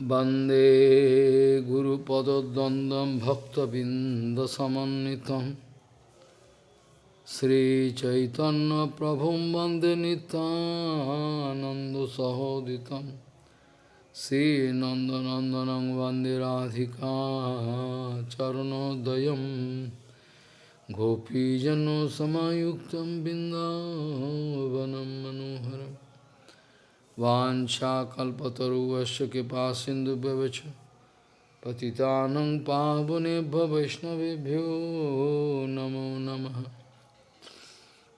Bande Guru Pada Dandam Bhakta Bindasamanitam Sri Chaitanya Prabhum Bande Nitananda Sahoditam. Sri Nandanandanang Bande Radhika Charanodayam. Gopijano Samayuktam Bindavanam Manoharam. वाञ्छाकल्पतरुवस्य कृपा सिन्धुभ्यवच पतितानं पावनेभ्य वैष्णवेभ्यो नमो नमः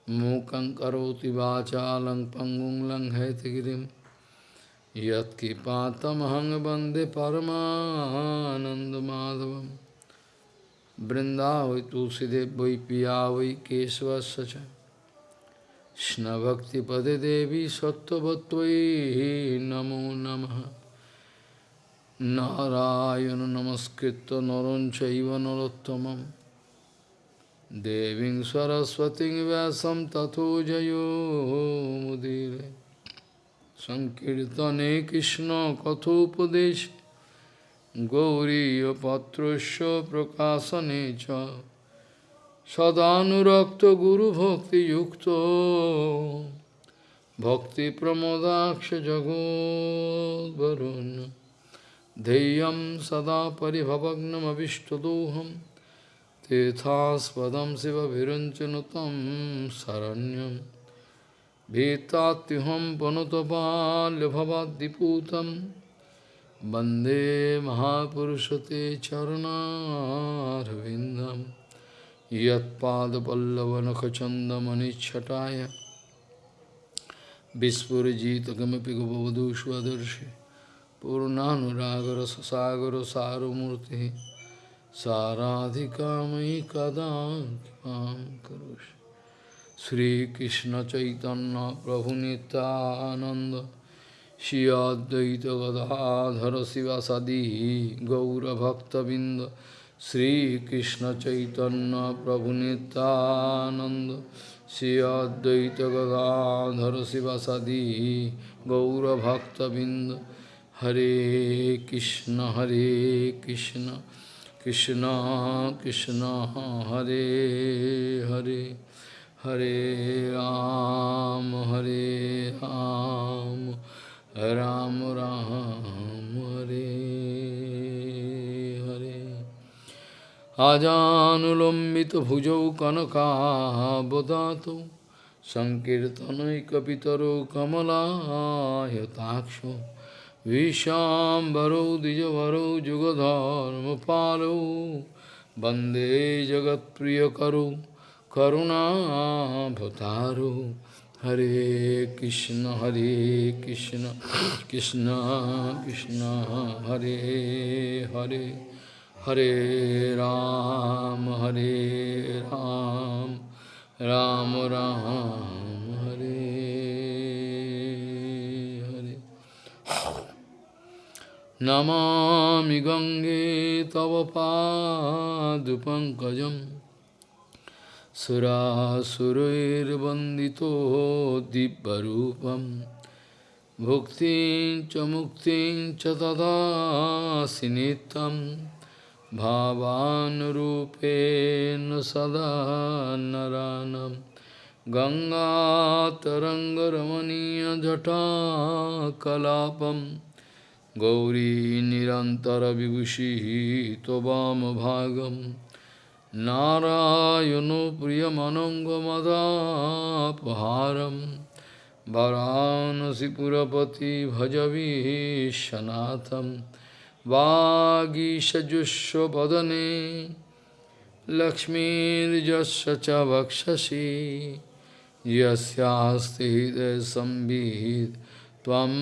मूकं करोति वाचालं पङ्गुं लङ्घयतिगिरिं यत्कृपातमहं वन्दे परमानन्दमाधवं बृन्दावै तुलसीदेव वै पिया वै केशवस्य च কৃষ্ণভক্তিপদে দেবী সত্যবত্তৈ নমো নম। নারায়ণ নমস্কৃত নরঞ্চৈব নরোত্তম দেবী সরস্বতী ব্যাসম তথো জয়োমুদীর সংকীর্তনে কৃষ্ণ কথোপদেশ। গৌরীপত্র প্রকাশনে চ। সদানুরক্ত গুরু ভক্তি যুক্ত ভক্তি প্রমোদাক্ষ জগোবরুণ ধেয়ম সদা পরিভবগ্নমীষ্টদোহম তেথাস্পদম শিব ভিরঞ্চন শরণ্যম। ভীতাত্যহম পনুতপাল্যভবাদ্দিপূতম বন্দে মহাপুরুষতে চরণারবিন্দম यत्पादपल्लवनखचन्दमनिच्छटाय विस्फुरजितकमपि गवधू स्वदर्शि पूर्णानुरागरससागरसारमूर्तिः साराधिकामयि कदा कृपां करोषि श्रीकृष्णचैतन्यप्रभुनितानन्द श्री अद्वैत गदाधर शिवासादि गौरभक्तबिंद Sri Krishna Chaitanya Prabhu Nityananda Sri Advaita Gadadhara Sivasadi Gaura Bhakta Binda Hare Krishna Hare Krishna Krishna Krishna Hare Hare Hare Ram Hare Ram Ram Ram Hare আজানুলম্বিত ভুজৌ কনকাবদাত সংকীর্তনৈকিতর কমলায়তাক্ষ বিষাম্বরৌ দ্বিজবরৌ যুগধর্ম পালৌ বন্দে জগৎপ্রিয় করু করুণাভতারু হরে কৃষ্ণ হরে কৃষ্ণ কৃষ্ণ কৃষ্ণ হরে Hare Hare Ram, Hare Ram, Ram Ram, Hare Hare. Namami Gange Tava Padupankajam Surasurir Bandito Dibbarupam Bhuktin Chamuktin Chatada Sinitam भावानुरूपेण सदा नरानं गङ्गातरङ्गरमणीयजटाकलापं गौरी निरन्तरविभूषिः त्ववामभागं नारायणो प्रियमनङ्गमदापहारं वरानसिपुरपति भजवीशनाथम् वागीषजुष्वदने लक्ष्मीर्जस्य च वक्षसि यस्यास्ति हृदयसंवित् त्वं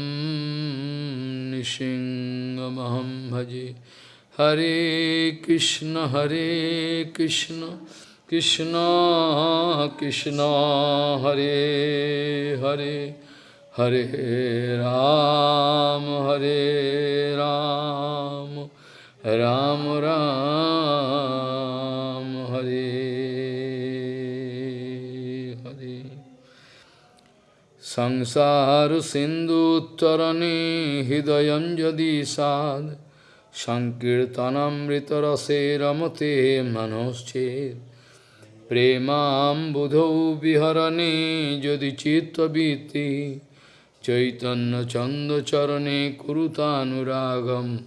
निशिङ्गमहं भजे। हरे कृष्ण हरे कृष्ण कृष्ण कृष्ण, हरे Hare. Hare Ram, Hare Ram, Ram Ram, Hare Hare. Sangsar Sindhu Tarani Hidayam Jadi Sad Sankirtanamritarase Ramate Manoschet Premam Budho Viharani Jodi Chitta Biti Chaitanya চন্দ চরণে কুরুতানুরাগম।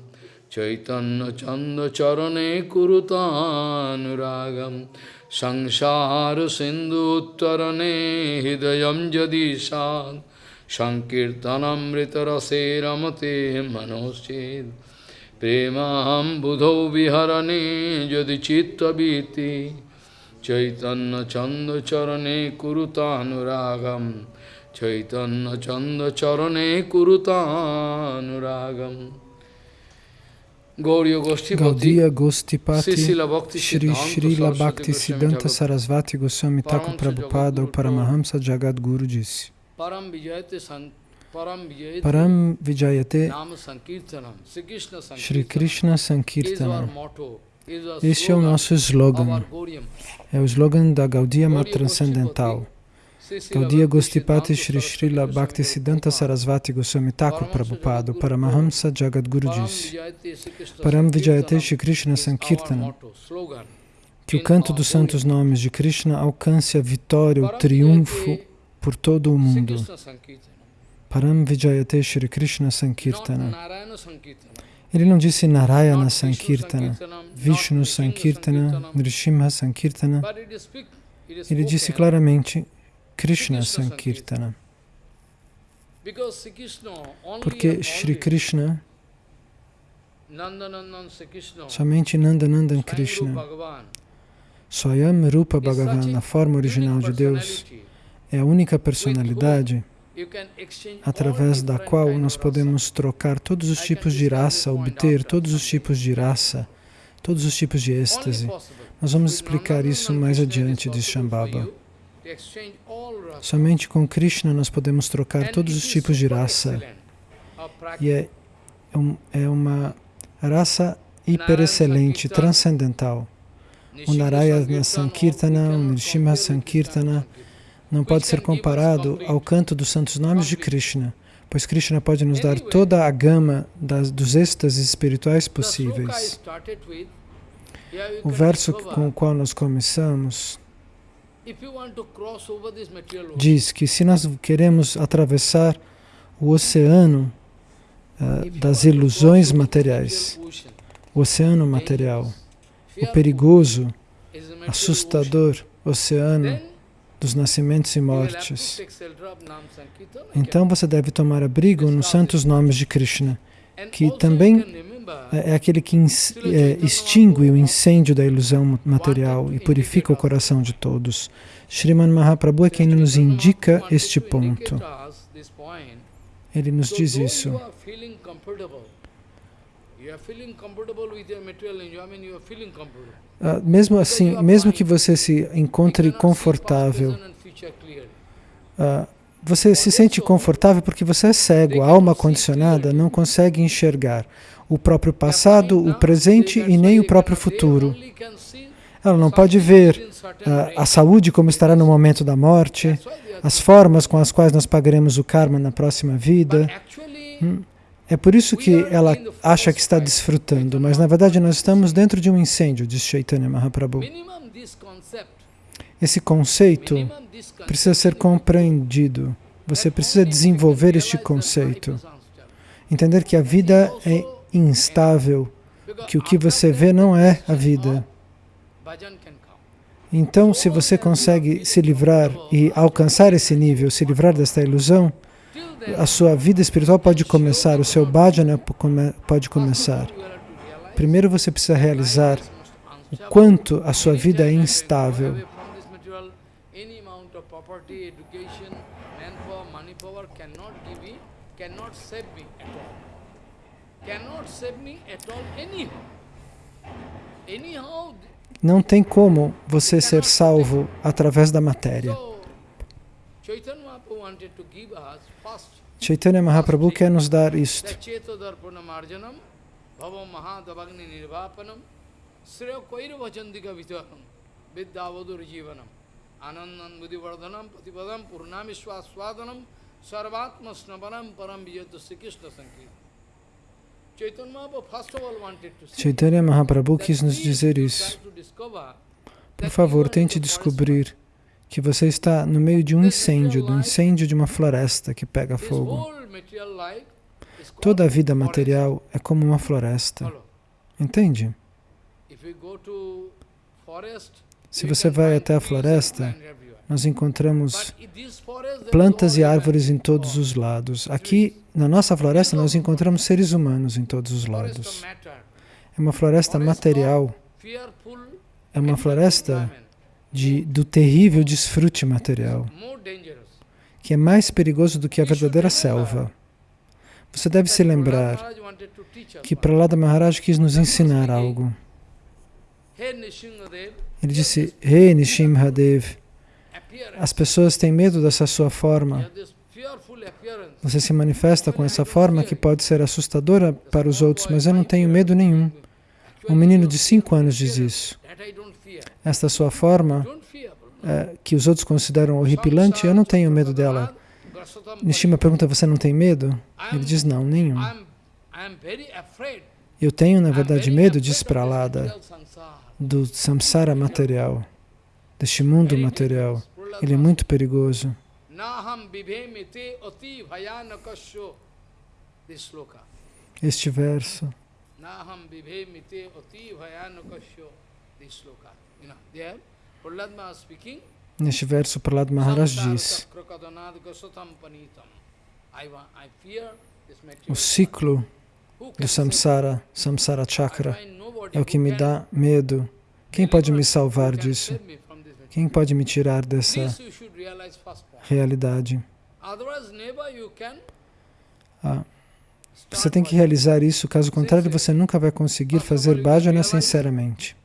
চৈতন্য চন্দ চরণে কুরুতানুরাগম। সংসার সিন্ধু উত্তরণে হৃদয় যদি সাদ সংকীর্তনমৃতরসে রমতে মনোষেদ প্রেমাম বুধৌ বিহরণে যদি চিত্তবীতি। চৈতন্য চন্দ্রচরণে কুরুতানুরাগম। Chaitanya Chanda Charane Kurutanuragam Gaudiya Gostipati Shri Srila Bhakti Siddhanta Sarasvati Goswami Thakur Prabhupada ou Paramahamsa Jagadguru disse Param Vijayate Shri Krishna Sankirtanam Este é o nosso slogan, é o slogan da Gaudiya Transcendental. Gaudiya Gostipati Shri Srila Bhaktisiddhanta Sarasvati Goswami Thakur Prabhupada, Paramahamsa Jagadguru disse, Param Vijayate Shri Krishna Sankirtana, que o canto dos santos nomes de Krishna alcance a vitória, o triunfo por todo o mundo. Param Vijayate Shri Krishna Sankirtana. Ele não disse Narayana Sankirtana, Vishnu Sankirtana, Nrishimha Sankirtana. Ele disse claramente Krishna Sankirtana. Porque Shri Krishna, somente Nandanandan Krishna, Swayam Rupa Bhagavan, na forma original de Deus, é a única personalidade através da qual nós podemos trocar todos os tipos de raça, obter todos os tipos de raça, todos os tipos de êxtase. Nós vamos explicar isso mais adiante, diz Shambhava. Somente com Krishna nós podemos trocar todos os tipos de raça. E é, é uma raça hiperexcelente, transcendental. O Narayana Sankirtana, o Nrishimha Sankirtana não pode ser comparado ao canto dos santos nomes de Krishna, pois Krishna pode nos dar toda a gama das, dos êxtases espirituais possíveis. O verso com o qual nós começamos diz que se nós queremos atravessar o oceano uh, das ilusões materiais, o oceano material, o perigoso, assustador oceano dos nascimentos e mortes, então você deve tomar abrigo nos santos nomes de Krishna, que também é aquele que é, extingue o incêndio da ilusão material e purifica o coração de todos. Sriman Mahaprabhu é quem nos indica este ponto. Ele nos diz isso. Uh, mesmo assim, mesmo que você se encontre confortável, uh, você se sente confortável porque você é cego, a alma condicionada não consegue enxergar o próprio passado, o presente e nem o próprio futuro. Ela não pode ver uh, a saúde como estará no momento da morte, as formas com as quais nós pagaremos o karma na próxima vida. Hum. É por isso que ela acha que está desfrutando, mas na verdade nós estamos dentro de um incêndio, diz Chaitanya Mahaprabhu. Esse conceito precisa ser compreendido. Você precisa desenvolver este conceito. Entender que a vida é instável, que o que você vê não é a vida. Então, se você consegue se livrar e alcançar esse nível, se livrar desta ilusão, a sua vida espiritual pode começar, o seu bhajana pode começar. Primeiro você precisa realizar o quanto a sua vida é instável. Não tem como você ser salvo através da matéria. Chaitanya Mahaprabhu quer nos dar isto. Anandan Buddhivardhanam Patipadam Purnamishwaswadanam Sarvatma Snaparam Param Vijayata Sri Krishna Sankirtan. Mahaprabhu that quis nos dizer isso. Por favor, tente descobrir que você está no meio de um incêndio, do incêndio de uma floresta que pega fogo. Toda a vida material é como uma floresta. Entende? Se você vai até a floresta. Nós encontramos plantas e árvores em todos os lados. Aqui, na nossa floresta, nós encontramos seres humanos em todos os lados. É uma floresta material, é uma floresta de, do terrível desfrute material, que é mais perigoso do que a verdadeira selva. Você deve se lembrar que one. Prahlada Maharaj quis nos ensinar algo. Hey Ele disse, Rei Nishimhadev. As pessoas têm medo dessa sua forma. Você se manifesta com essa forma que pode ser assustadora para os outros, mas eu não tenho medo nenhum. Um menino de 5 anos diz isso. Esta sua forma, é, que os outros consideram horripilante, eu não tenho medo dela. Nishima pergunta, você não tem medo? Ele diz, não, nenhum. Eu tenho, na verdade, medo, diz Pralada, do samsara material, deste mundo material. Ele é muito perigoso. Sloka. Este verso. Naham vibhemite ati bhayanakasyo. This sloka. You know, there, Prahlad Maharaj speaking. Neste verso, Prahlad Maharaj diz, o ciclo do samsara, samsara chakra, é o que me dá medo. Quem pode me salvar disso? Quem pode me tirar dessa realidade? Ah, Você tem que realizar isso, caso contrário, você nunca vai conseguir fazer bhajana sinceramente.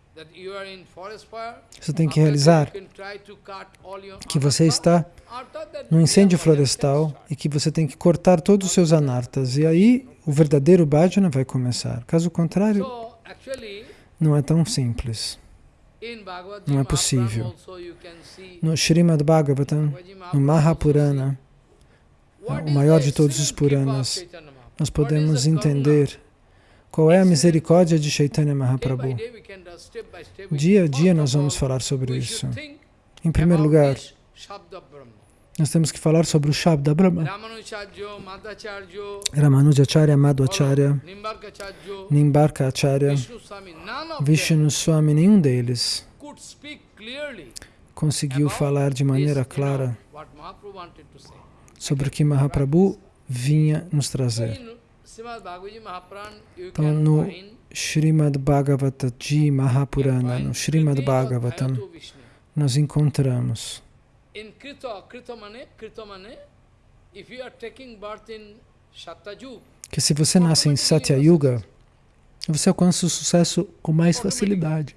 Você tem que realizar que você está real incêndio florestal e que você tem que cortar todos os seus anartas. E aí o verdadeiro bhajana vai começar. Caso contrário, não é tão simples. Não é possível. No Srimad Bhagavatam, no Mahapurana, What o maior de todos os Puranas, nós podemos entender qual é a misericórdia de Chaitanya Mahaprabhu. Dia a dia nós vamos falar sobre isso. Em primeiro lugar. Nós temos que falar sobre o Shabda Brahma. Ramanujacharya, Madhvacharya, Nimbarkacharjo, Nimbarka Acharya, Vishnu Swami, nenhum deles conseguiu falar de maneira clara sobre o que Mahaprabhu vinha nos trazer. Então, no Srimad Bhagavataji Mahapurana, no Srimad Bhagavatam, nós encontramos In Krita, Krita mane, Krita mane, if you are taking birth in Satyajug, que se você nasce em Satya Yuga, você alcança o sucesso com mais facilidade.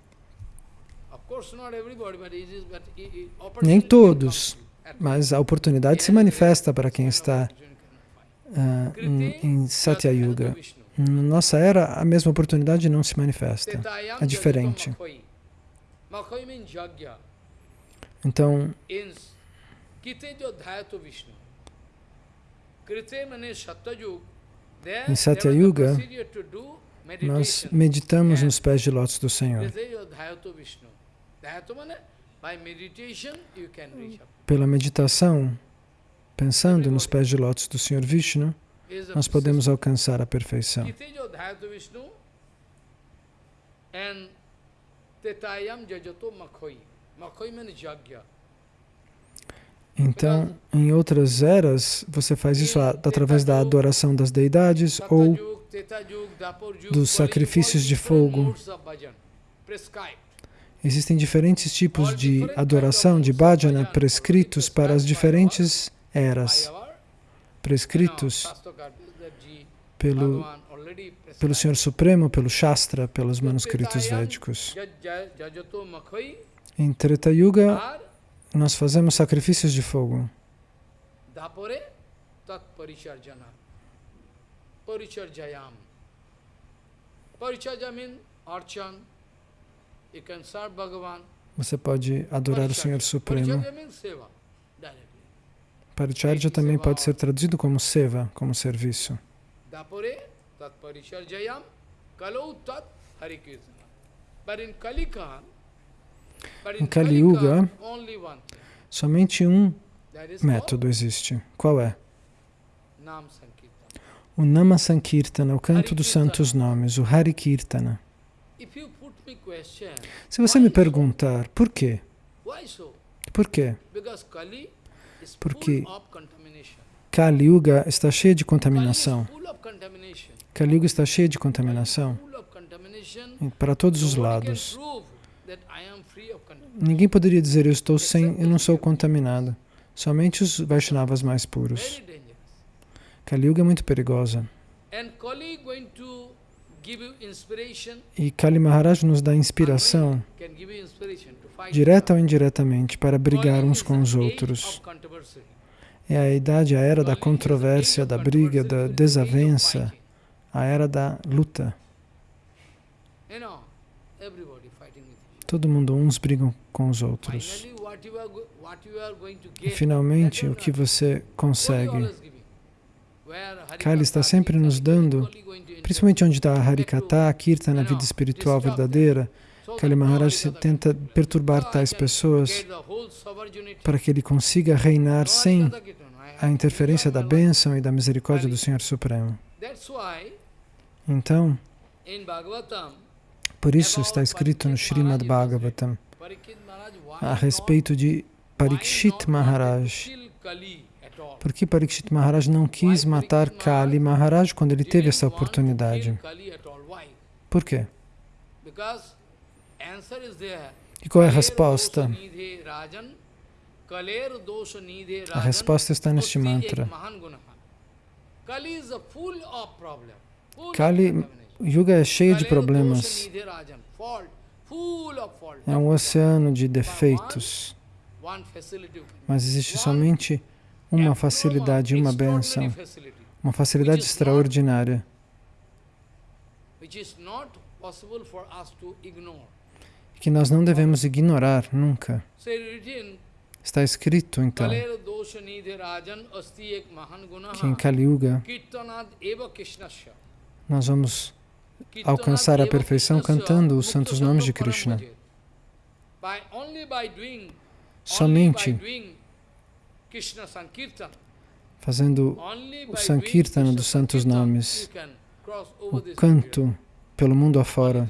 Nem todos, mas a oportunidade se manifesta para quem está ah, em, em Satya Yuga. Na nossa era, a mesma oportunidade não se manifesta. É diferente. Então, Em Satya there was a Yuga, procedure to do nós meditamos nos pés de lótus do Senhor. Pela meditação, pensando nos pés de lótus do Senhor Vishnu, nós podemos alcançar a perfeição. And tetayam jajato makhoi. Makhoi means Yagya. Então, em outras eras, você faz isso através da adoração das deidades ou dos sacrifícios de fogo. existem diferentes tipos de adoração de bhajana prescritos para as diferentes eras, prescritos pelo, pelo Senhor Supremo, pelo Shastra, pelos manuscritos védicos. Em Treta Yuga, nós fazemos sacrifícios de fogo. dapore tat paricharjana. Paricharjayam. Paricharja means archan. You can serve Bhagavan. Você pode adorar o Senhor Supremo Paricharja também pode ser traduzido como seva, como serviço. Em Kali Yuga, somente um método existe. Qual é? O Nama Sankirtana, o canto dos santos nomes, o Hari Kirtana. Se você me perguntar por quê? Por quê? Porque Kali Yuga está cheio de contaminação. Kali Yuga está cheio de contaminação para todos os lados. Ninguém poderia dizer eu estou sem, eu não sou contaminado. Somente os Vaishnavas mais puros. Kali Yuga é muito perigosa. E Kali Maharaj nos dá inspiração, direta ou indiretamente, para brigar uns com os outros. É a idade, a era da controvérsia, da briga, da desavença, a era da luta. Todo mundo, uns brigam com os outros. E finalmente, o que você consegue Kali está sempre nos dando, principalmente onde está a Harikata, a Kirtana, a vida espiritual verdadeira, Kali Maharaj tenta perturbar tais pessoas para que ele consiga reinar sem a interferência da bênção e da misericórdia do Senhor Supremo. Então, por isso está escrito no Srimad Bhagavatam a respeito de Parikshit Maharaj, por que Parikshit Maharaj não quis matar Kali Maharaj quando ele teve essa oportunidade? Por quê? E qual é a resposta? A resposta está neste mantra. Kali Yuga é cheio de problemas. É um oceano de defeitos. Mas existe somente uma facilidade, uma benção, uma facilidade extraordinária. que nós não devemos ignorar nunca. Está escrito, então, que em Kali Yuga nós vamos alcançar a perfeição cantando os santos nomes de Krishna. Somente fazendo o Sankirtana dos santos nomes, o canto pelo mundo afora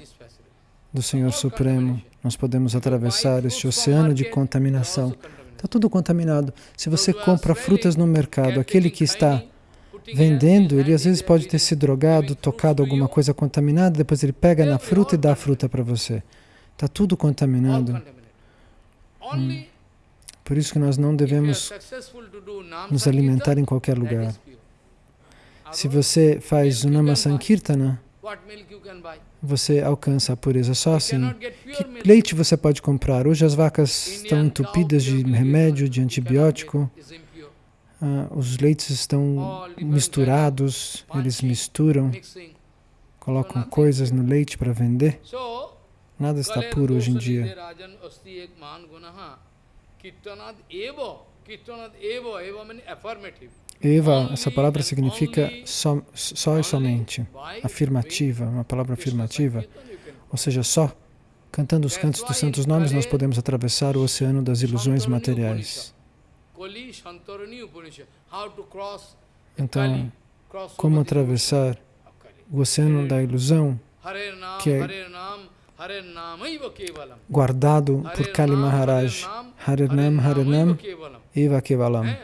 do Senhor Supremo, nós podemos atravessar este oceano de contaminação. Está tudo contaminado. Se você compra frutas no mercado, aquele que está vendendo, ele às vezes pode ter se drogado, tocado alguma coisa contaminada, depois ele pega na fruta e dá a fruta para você. Está tudo contaminado. Hum. Por isso que nós não devemos nos alimentar em qualquer lugar. Se você faz o Nama Sankirtana, você alcança a pureza só assim. Que leite você pode comprar? Hoje as vacas estão entupidas de remédio, de antibiótico. Ah, os leites estão misturados, eles misturam, colocam coisas no leite para vender. Nada está puro hoje em dia. Eva, essa palavra significa só, só e somente, afirmativa, uma palavra afirmativa, ou seja, só. Cantando os cantos dos santos nomes nós podemos atravessar o oceano das ilusões materiais. Então, como atravessar o oceano da ilusão, que é guardado por Kali Maharaj. Harinam, Harinam, Eva Kevalam.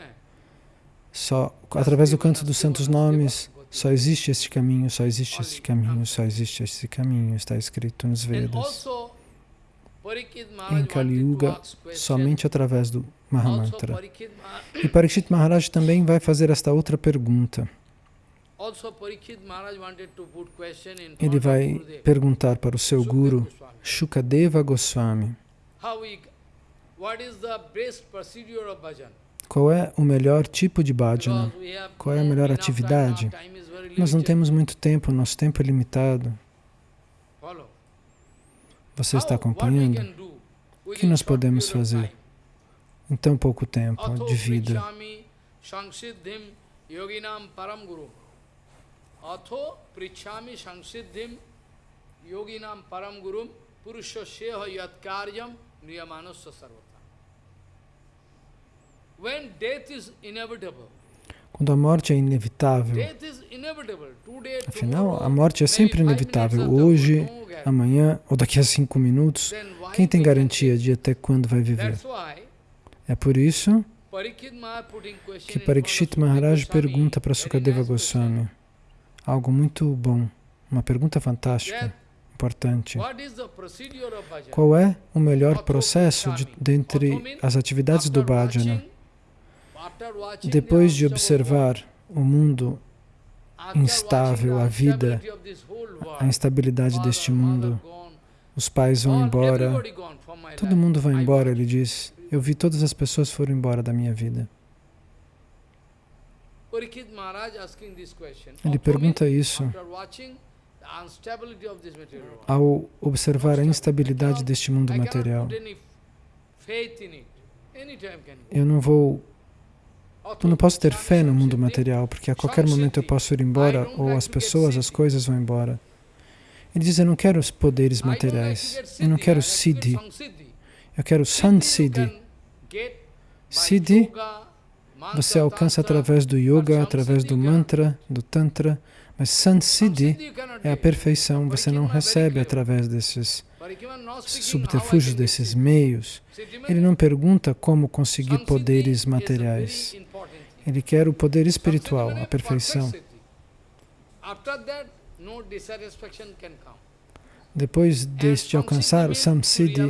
Só através do canto dos santos nomes, só existe este caminho, só existe este caminho, só existe este caminho, está escrito nos Vedas. Em Kali Yuga, somente através do Mahamantra. E Parikshit Maharaj também vai fazer esta outra pergunta. Ele vai perguntar para o seu guru, Shukadeva Goswami, qual é o melhor tipo de bhajana? Qual é a melhor atividade? Nós não temos muito tempo, nosso tempo é limitado. Você está acompanhando? O que nós podemos fazer em tão pouco tempo de vida? Yoginam param guru. Atho prichami sansiddhim yoginam param gurum purusha sheha yat karyam niyamanasya sarvata. When death is inevitable, quando a morte é inevitável. Afinal, a morte é sempre inevitável. Hoje, amanhã ou daqui a cinco minutos. Quem tem garantia de até quando vai viver? É por isso que Parikshit Maharaj pergunta para Sukadeva Goswami algo muito bom, uma pergunta fantástica, importante. Qual é o melhor processo de, dentre as atividades do bhajana? Depois de observar o mundo instável, a vida, a instabilidade deste mundo, os pais vão embora, todo mundo vai embora, ele diz. Eu vi todas as pessoas foram embora da minha vida. Ele pergunta isso ao observar a instabilidade deste mundo material. Eu não vou eu não posso ter fé no mundo material, porque a qualquer momento eu posso ir embora, ou as pessoas, as coisas vão embora. Ele diz, eu não quero os poderes materiais, eu não quero siddhi, eu quero sansiddhi. Siddhi você alcança através do yoga, através do mantra, do tantra, mas sansiddhi é a perfeição, você não recebe através desses subterfúgios, desses meios. Ele não pergunta como conseguir poderes materiais. Ele quer o poder espiritual, a perfeição. Depois de alcançar o samsiddhi,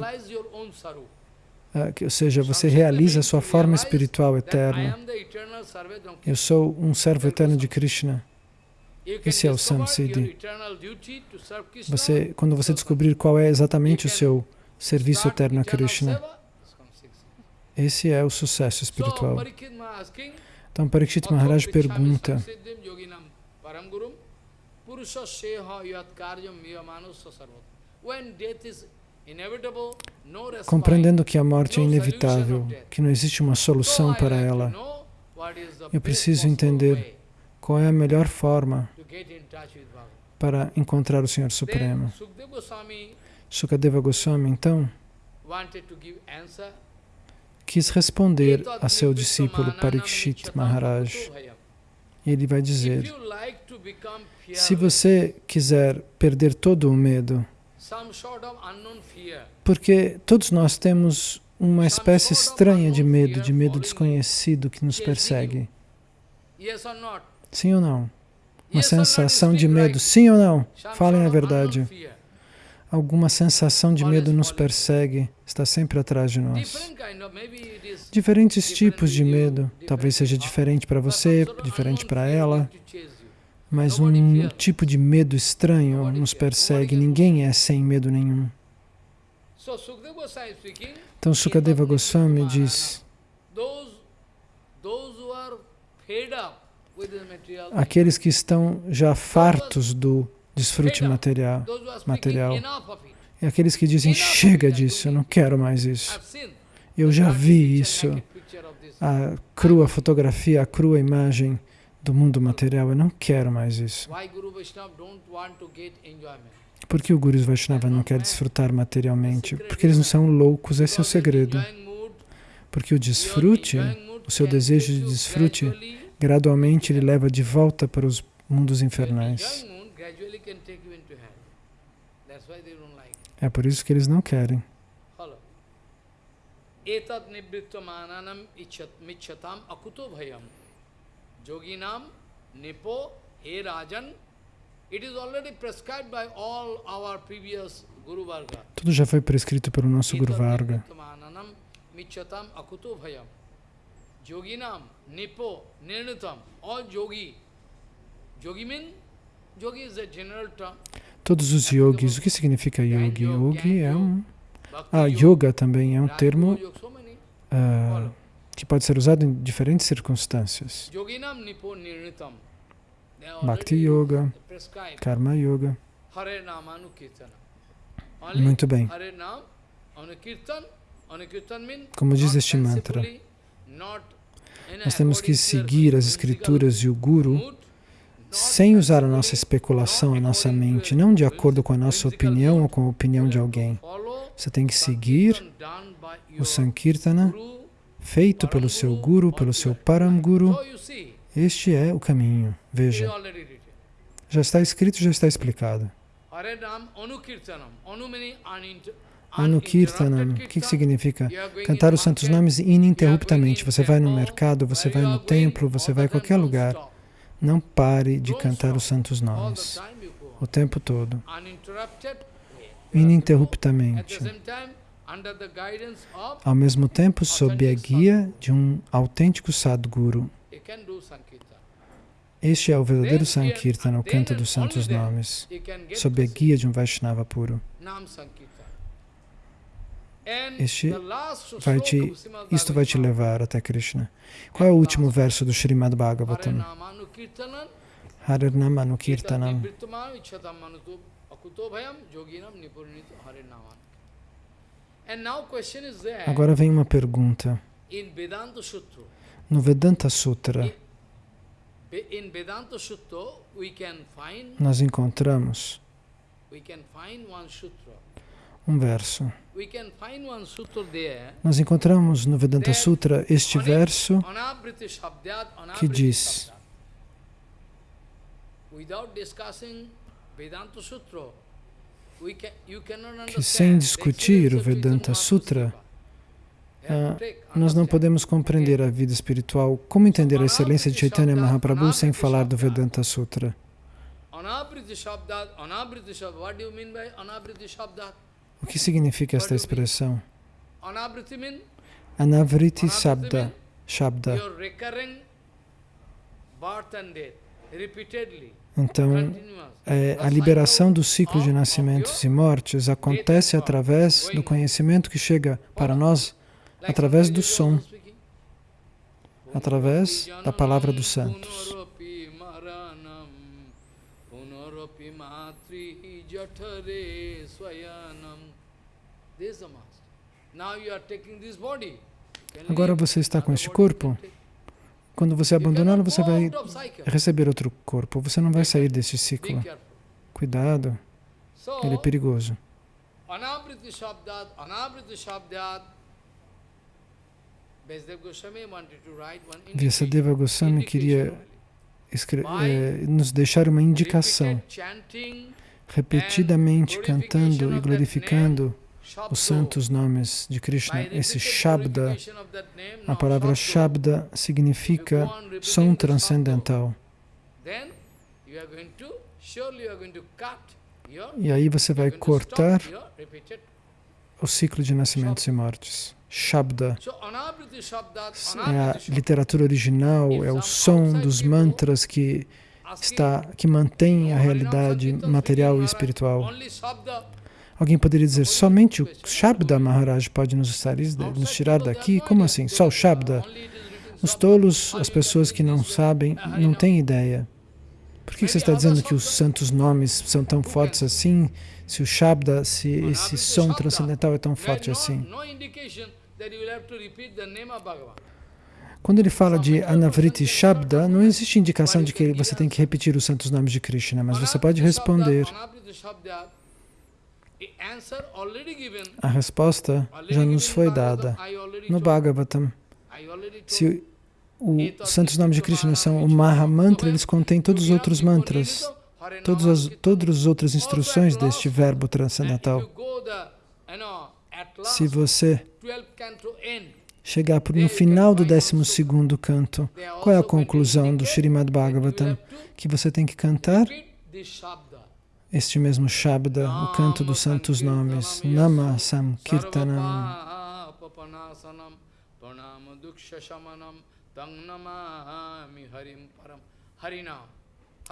ou seja, você realiza a sua forma espiritual eterna. Eu sou um servo eterno de Krishna. Esse é o samsiddhi. Você, quando você descobrir qual é exatamente o seu serviço eterno a Krishna, esse é o sucesso espiritual. Então, Parikshit Maharaj pergunta, compreendendo que a morte é inevitável, que não existe uma solução para ela, eu preciso entender qual é a melhor forma para encontrar o Senhor Supremo. Sukadeva Goswami, então, quis responder a seu discípulo Parikshit Maharaj. E ele vai dizer, se você quiser perder todo o medo, porque todos nós temos uma espécie estranha de medo, de medo desconhecido que nos persegue. Sim ou não? Uma sensação de medo, sim ou não? Falem a verdade. alguma sensação de medo nos persegue, está sempre atrás de nós. Diferentes tipos de medo, talvez seja diferente para você, diferente para ela, mas um tipo de medo estranho nos persegue, ninguém é sem medo nenhum. Então Sukadeva Goswami diz, aqueles que estão já fartos do desfrute material. material. E aqueles que dizem, chega disso, eu não quero mais isso. Eu já vi isso, a crua fotografia, a crua imagem do mundo material, eu não quero mais isso. Por que o Guru Vaishnava não quer desfrutar materialmente? Porque eles não são loucos, esse é o segredo. Porque o desfrute, o seu desejo de desfrute, gradualmente ele leva de volta para os mundos infernais. É por isso que eles não querem. Etat nivrittamananam michyatam akuto bhayam. Yoginam nipo he rajan. It is already prescribed by all our previous Guru Varga. Tudo já foi prescrito pelo nosso Guru Varga. Michyatam akuto bhayam. Yoginam nipo nirnitam. All yogi. Yogi means yogi is a general term. Todos os yogis, o que significa yogi? Yogi é um... Ah, yoga também é um termo uh, que pode ser usado em diferentes circunstâncias. Bhakti Yoga, Karma Yoga. Muito bem. Como diz este mantra, Nós temos que seguir as escrituras e o Guru sem usar a nossa especulação, a nossa mente, não de acordo com a nossa opinião ou com a opinião de alguém. Você tem que seguir o Sankirtana feito pelo seu Guru, pelo seu Param Guru. Este é o caminho. Veja. Já está escrito, já está explicado. Anukirtanam, o que significa? Cantar os santos nomes ininterruptamente. Você vai no mercado, você vai no templo, você vai a qualquer lugar. Não pare de cantar os santos nomes o tempo todo, ininterruptamente. Ao mesmo tempo, sob a guia de um autêntico Sadguru. Este é o verdadeiro Sankirtana, o canto dos santos nomes, sob a guia de um Vaishnava puro. Este vai te, isto vai te levar até Krishna. Qual é o último verso do Srimad Bhagavatam? Harirnam Anukirtanam. Agora vem uma pergunta. No Vedanta Sutra, nós encontramos um verso. Nós encontramos no Vedanta Sutra este verso que diz que sem discutir o Vedanta Sutra, ah, nós não podemos compreender a vida espiritual. Como entender a excelência de Chaitanya Mahaprabhu sem falar do Vedanta Sutra? O que significa esta expressão? Anavriti Sabda. Shabda. Então, é, a liberação do ciclo de nascimentos e mortes acontece através do conhecimento que chega para nós através do som, através da palavra dos santos. Agora você está com este corpo. Quando você abandoná-lo, você vai receber outro corpo. Você não vai sair deste ciclo. Cuidado, ele é perigoso. Vyasadeva Goswami queria eh, nos deixar uma indicação, repetidamente cantando e glorificando os santos nomes de Krishna. Esse Shabda, a palavra Shabda significa som transcendental. E aí você vai cortar o ciclo de nascimentos e mortes. Shabda é a literatura original, é o som dos mantras que, está, que mantém a realidade material e espiritual. Alguém poderia dizer, somente o Shabda Maharaj pode nos, nos tirar daqui? Como assim? Só o Shabda? Os tolos, as pessoas que não sabem, não têm ideia. Por que você está dizendo que os santos nomes são tão fortes assim, se o Shabda, se esse som transcendental é tão forte assim? Quando ele fala de Anavriti Shabda, não existe indicação de que você tem que repetir os santos nomes de Krishna, mas você pode responder. A resposta já nos foi dada no Bhagavatam. Se os santos nomes de Krishna são o Maha Mantra, eles contêm todos os outros mantras, todas as, todas as outras instruções deste verbo transcendental. Se você chegar no final do 12 canto, qual é a conclusão do Srimad Bhagavatam? Que você tem que cantar este mesmo Shabda, o canto dos santos nomes, Nama Sankirtanam.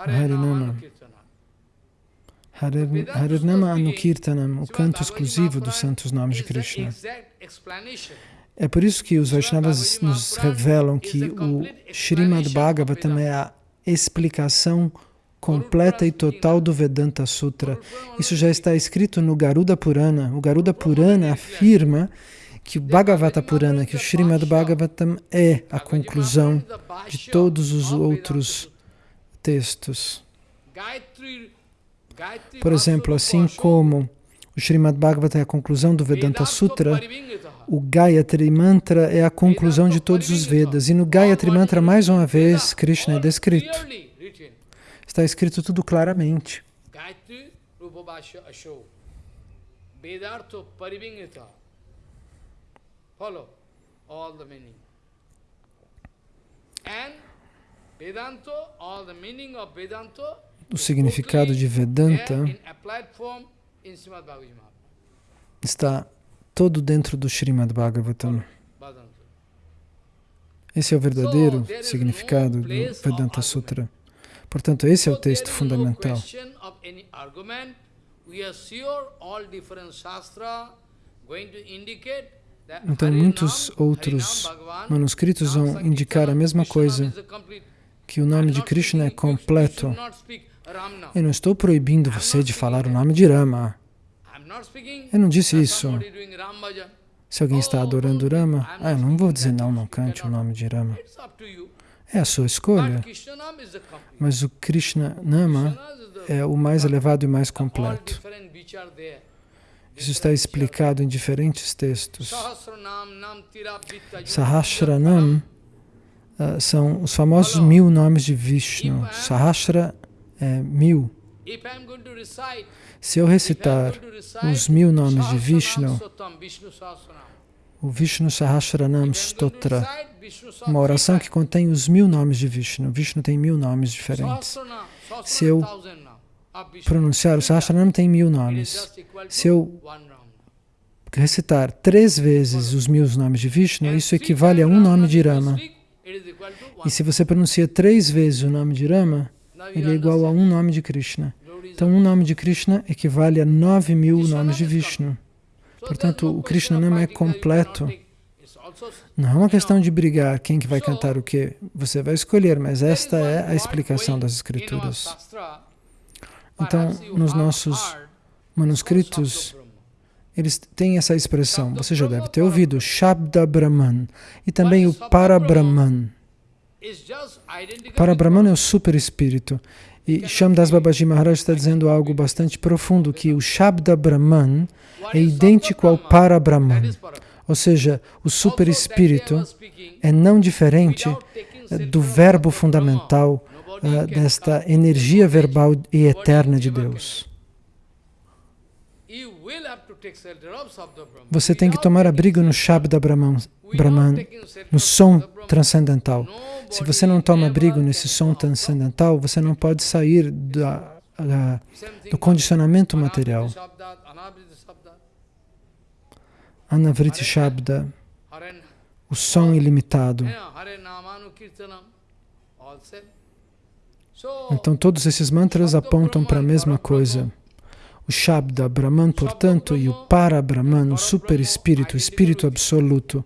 Harinama. Harinama Anukirtanam, o canto exclusivo dos santos nomes de Krishna. É por isso que os Vaishnavas nos revelam que o Srimad Bhagavatam é a explicação completa e total do Vedanta Sutra. Isso já está escrito no Garuda Purana. O Garuda Purana afirma que o Bhagavata Purana, que o Srimad Bhagavatam é a conclusão de todos os outros textos. Por exemplo, assim como o Srimad Bhagavatam é a conclusão do Vedanta Sutra, o Gayatri Mantra é a conclusão de todos os Vedas. E no Gayatri Mantra, mais uma vez, Krishna é descrito. Está escrito tudo claramente. Follow all the meaning. And Vedanta, all the meaning of Vedanta o significado de Vedanta está todo dentro do Srimad Bhagavatam. Esse é o verdadeiro significado do Vedanta Sutra. Portanto, esse é o texto fundamental. Então, muitos outros manuscritos vão indicar a mesma coisa, que o nome de Krishna é completo. Eu não estou proibindo você de falar o nome de Rama. Eu não disse isso. Se alguém está adorando Rama, ah, eu não vou dizer não, não cante o nome de Rama. É a sua escolha. Mas o Krishna Nama é o mais elevado e mais completo. Isso está explicado em diferentes textos. Sahasranam uh, são os famosos mil nomes de Vishnu. Sahasra é mil. Se eu recitar os mil nomes de Vishnu, o Vishnu Sahasranam Stotra, uma oração que contém os mil nomes de Vishnu. Vishnu tem mil nomes diferentes. Se eu pronunciar, o Sahasranam tem mil nomes. Se eu recitar três vezes os mil nomes de Vishnu, isso equivale a um nome de Rama. E se você pronuncia três vezes o nome de Rama, ele é igual a um nome de Krishna. Então, um nome de Krishna equivale a nove mil nomes de Vishnu. Portanto, o Krishna Nama é completo. Não é uma questão de brigar quem que vai cantar o que. Você vai escolher, mas esta é a explicação das escrituras. Então, nos nossos manuscritos, eles têm essa expressão. Você já deve ter ouvido, Shabda Brahman, e também o Parabrahman. Para Brahman é o super espírito. E Shamdas Babaji Maharaj está dizendo algo bastante profundo, que o Shabda Brahman é idêntico ao Para Brahman. Ou seja, o super espírito é não diferente eh, do verbo fundamental uh, desta energia verbal e eterna de Deus. Você tem que tomar abrigo no Shabda Brahman, Brahman, no som transcendental. Se você não toma abrigo nesse som transcendental, você não pode sair da, da, do condicionamento material. Anavriti Shabda, o som ilimitado. Então todos esses mantras apontam para a mesma coisa. O Shabda, Brahman, portanto, e o Para Brahman, o super espírito, o espírito absoluto,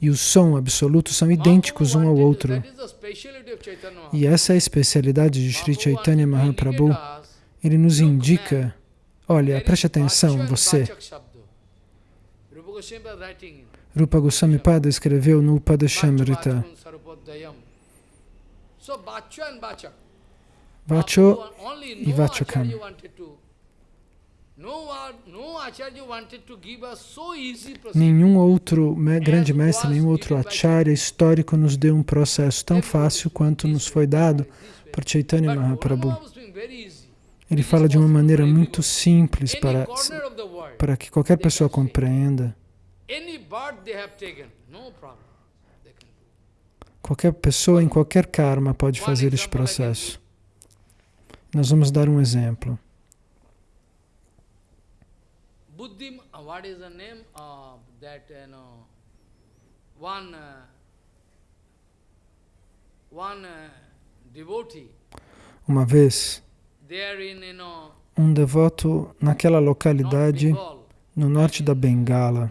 e o som absoluto são idênticos um ao outro. E essa é a especialidade de Sri Chaitanya Mahaprabhu. Ele nos indica, olha, preste atenção, você. Rupa Goswami Pada escreveu no Upadashamrita. Vacho e Vachakam. Nenhum outro grande mestre, nenhum outro acharya histórico nos deu um processo tão fácil quanto nos foi dado por Chaitanya Mahaprabhu. Ele fala de uma maneira muito simples para, para que qualquer pessoa compreenda. Qualquer pessoa em qualquer karma pode fazer este processo. Nós vamos dar um exemplo. Buddhim, uh, what is the name of that, you know, one, uh, one uh, devotee. Uma vez, um devoto naquela localidade no norte da Bengala,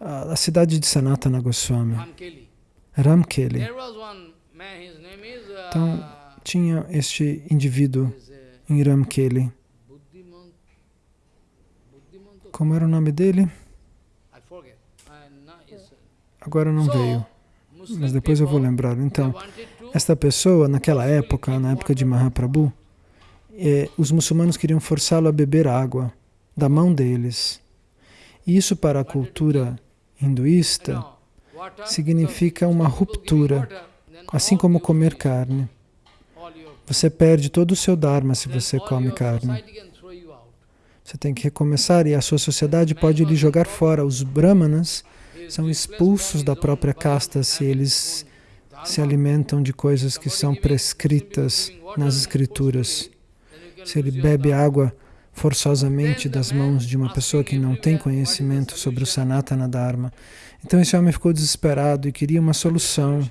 a, a cidade de Sanatana Goswami, Ramkeli. Então, tinha este indivíduo em Ramkeli. Como era o nome dele? Agora não veio, mas depois eu vou lembrar. Então, esta pessoa, naquela época, na época de Mahaprabhu, eh, os muçulmanos queriam forçá-lo a beber água da mão deles. E isso para a cultura hinduísta significa uma ruptura, assim como comer carne. Você perde todo o seu dharma se você come carne. Você tem que recomeçar e a sua sociedade pode lhe jogar fora. Os brahmanas são expulsos da própria casta se eles se alimentam de coisas que são prescritas nas escrituras. Se ele bebe água forçosamente das mãos de uma pessoa que não tem conhecimento sobre o Sanatana Dharma. Então esse homem ficou desesperado e queria uma solução.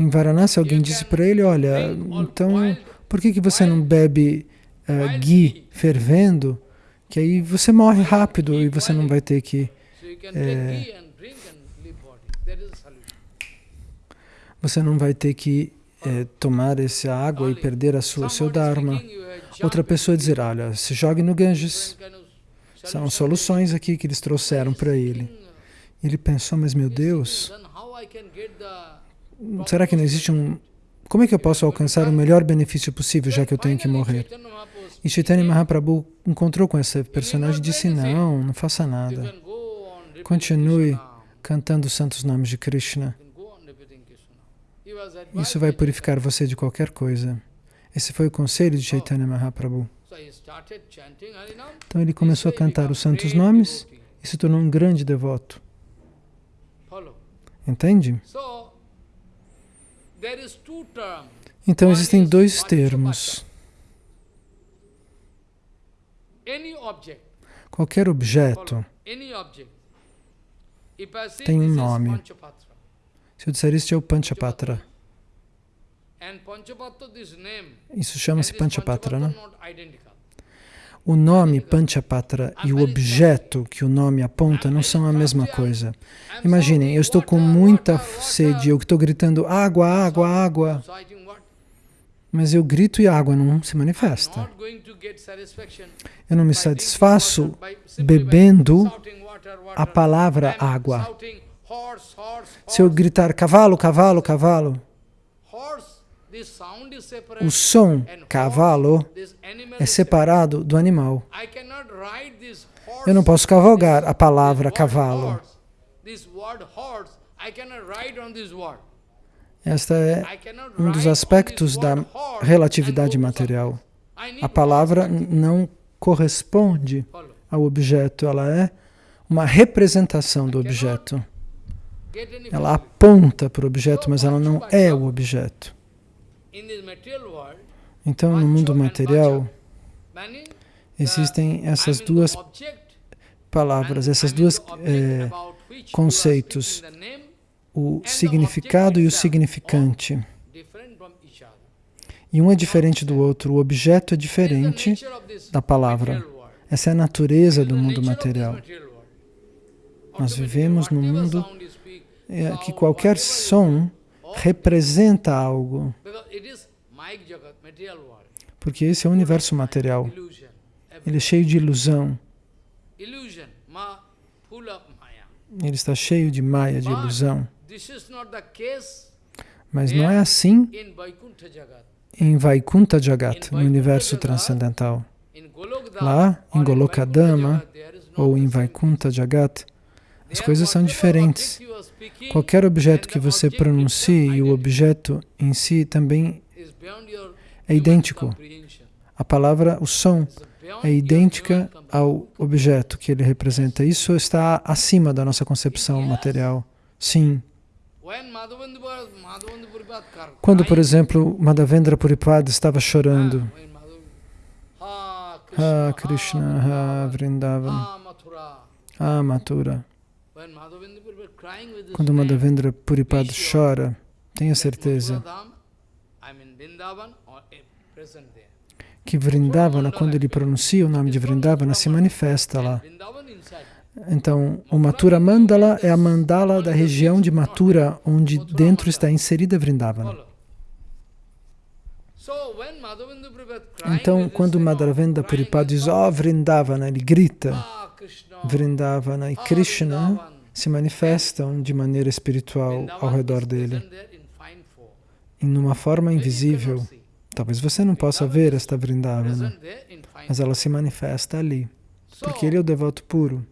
Em Varanasi alguém disse para ele, olha, então por que, que você não bebe uh, ghee fervendo, que aí você morre rápido e você não vai ter que... É, você não vai ter que é, tomar essa água e perder a sua, seu Dharma. Outra pessoa dizer, olha, se jogue no Ganges. São soluções aqui que eles trouxeram para ele. Ele pensou, mas meu Deus, será que não existe um... Como é que eu posso alcançar o melhor benefício possível, já que eu tenho que morrer? E Chaitanya Mahaprabhu encontrou com esse personagem e disse, não, não faça nada. Continue cantando os santos nomes de Krishna. Isso vai purificar você de qualquer coisa. Esse foi o conselho de Chaitanya Mahaprabhu. Então ele começou a cantar os santos nomes e se tornou um grande devoto. Entende? Então existem dois termos. Qualquer objeto tem um nome. Se eu disser isso, é o Panchapatra. Isso chama-se Panchapatra, né? O nome Panchapatra e o objeto que o nome aponta não são a mesma coisa. Imaginem, eu estou com muita sede, eu estou gritando água, água, água. Mas eu grito e a água não se manifesta. Eu não me satisfaço bebendo a palavra água. Se eu gritar cavalo, cavalo, cavalo, o som cavalo é separado do animal. Eu não posso cavalgar a palavra cavalo. Esta é um dos aspectos da relatividade material. A palavra não corresponde ao objeto, ela é uma representação do objeto. Ela aponta para o objeto, mas ela não é o objeto. Então, no mundo material, existem essas duas palavras, esses dois é, conceitos, o significado e o significante. E um é diferente do outro, o objeto é diferente da palavra. Essa é a natureza do mundo material. Nós vivemos num mundo é, que qualquer som representa algo. Porque esse é o universo material. Ele é cheio de ilusão. Ele está cheio de maya, de ilusão. Mas não é assim em Vaikuntha Jagat, no universo transcendental. Lá, em Golokadama, ou em Vaikuntha Jagat, as coisas são diferentes. Qualquer objeto que você pronuncie e o objeto em si também é idêntico. A palavra, o som, é idêntica ao objeto que ele representa. Isso está acima da nossa concepção material. Sim. Quando, por exemplo, Madhavendra Puripad estava chorando, Ah, Krishna, Ah, Vrindavan, Ah, Mathura. Quando Madhavendra Puripad chora, tenha certeza que Vrindavana, quando ele pronuncia o nome de Vrindavana, se manifesta lá. Então, o Mathura Mandala é a mandala da região de Mathura, onde dentro está inserida Vrindavana. Então, quando Madhavendra Puripad diz, ó oh, Vrindavana, ele grita, Vrindavana e Krishna se manifestam de maneira espiritual ao redor dele, em uma forma invisível. Talvez você não possa ver esta Vrindavana, mas ela se manifesta ali, porque ele é o devoto puro.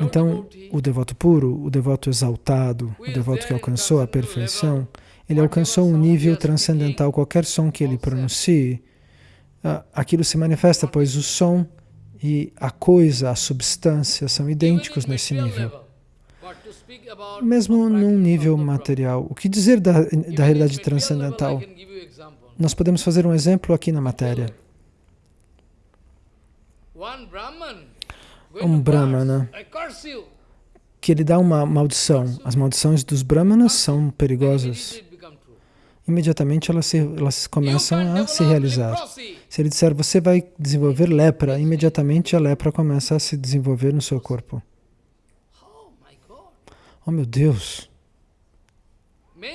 Então, o devoto puro, o devoto exaltado, o devoto que alcançou a perfeição, ele alcançou um nível transcendental. Qualquer som que ele pronuncie, aquilo se manifesta, pois o som e a coisa, a substância, são idênticos nesse nível. Mesmo num nível material. O que dizer da, da realidade transcendental? Nós podemos fazer um exemplo aqui na matéria. Um Brahmana que ele dá uma maldição. As maldições dos Brahmanas são perigosas imediatamente elas, se, elas começam a se realizar. Se ele disser, você vai desenvolver lepra, imediatamente a lepra começa a se desenvolver no seu corpo. Oh meu Deus!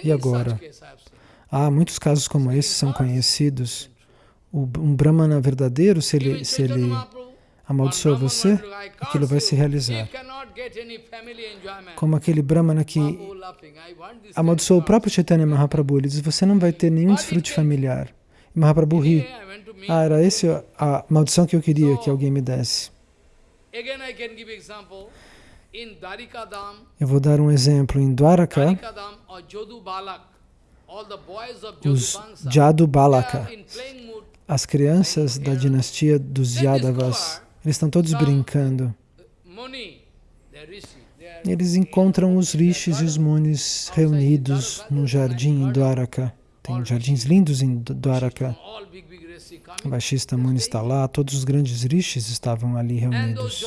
E agora? Há muitos casos como esses são conhecidos. Um Brahmana verdadeiro, se ele, se ele amaldiçoa você, aquilo vai se realizar. Como aquele Brahmana que amaldiçoou o próprio Chaitanya Mahaprabhu, ele diz, você não vai ter nenhum desfrute familiar. Mahaprabhu ri. Ah, era essa a maldição que eu queria que alguém me desse. Eu vou dar um exemplo. Em Dwaraka, os Jadu Balaka, as crianças da dinastia dos Yadavas, eles estão todos brincando. Eles encontram os rishis e os munis reunidos num jardim em Dwaraka. Tem jardins lindos em Dwaraka. O Baixista Muni está lá, todos os grandes rishis estavam ali reunidos.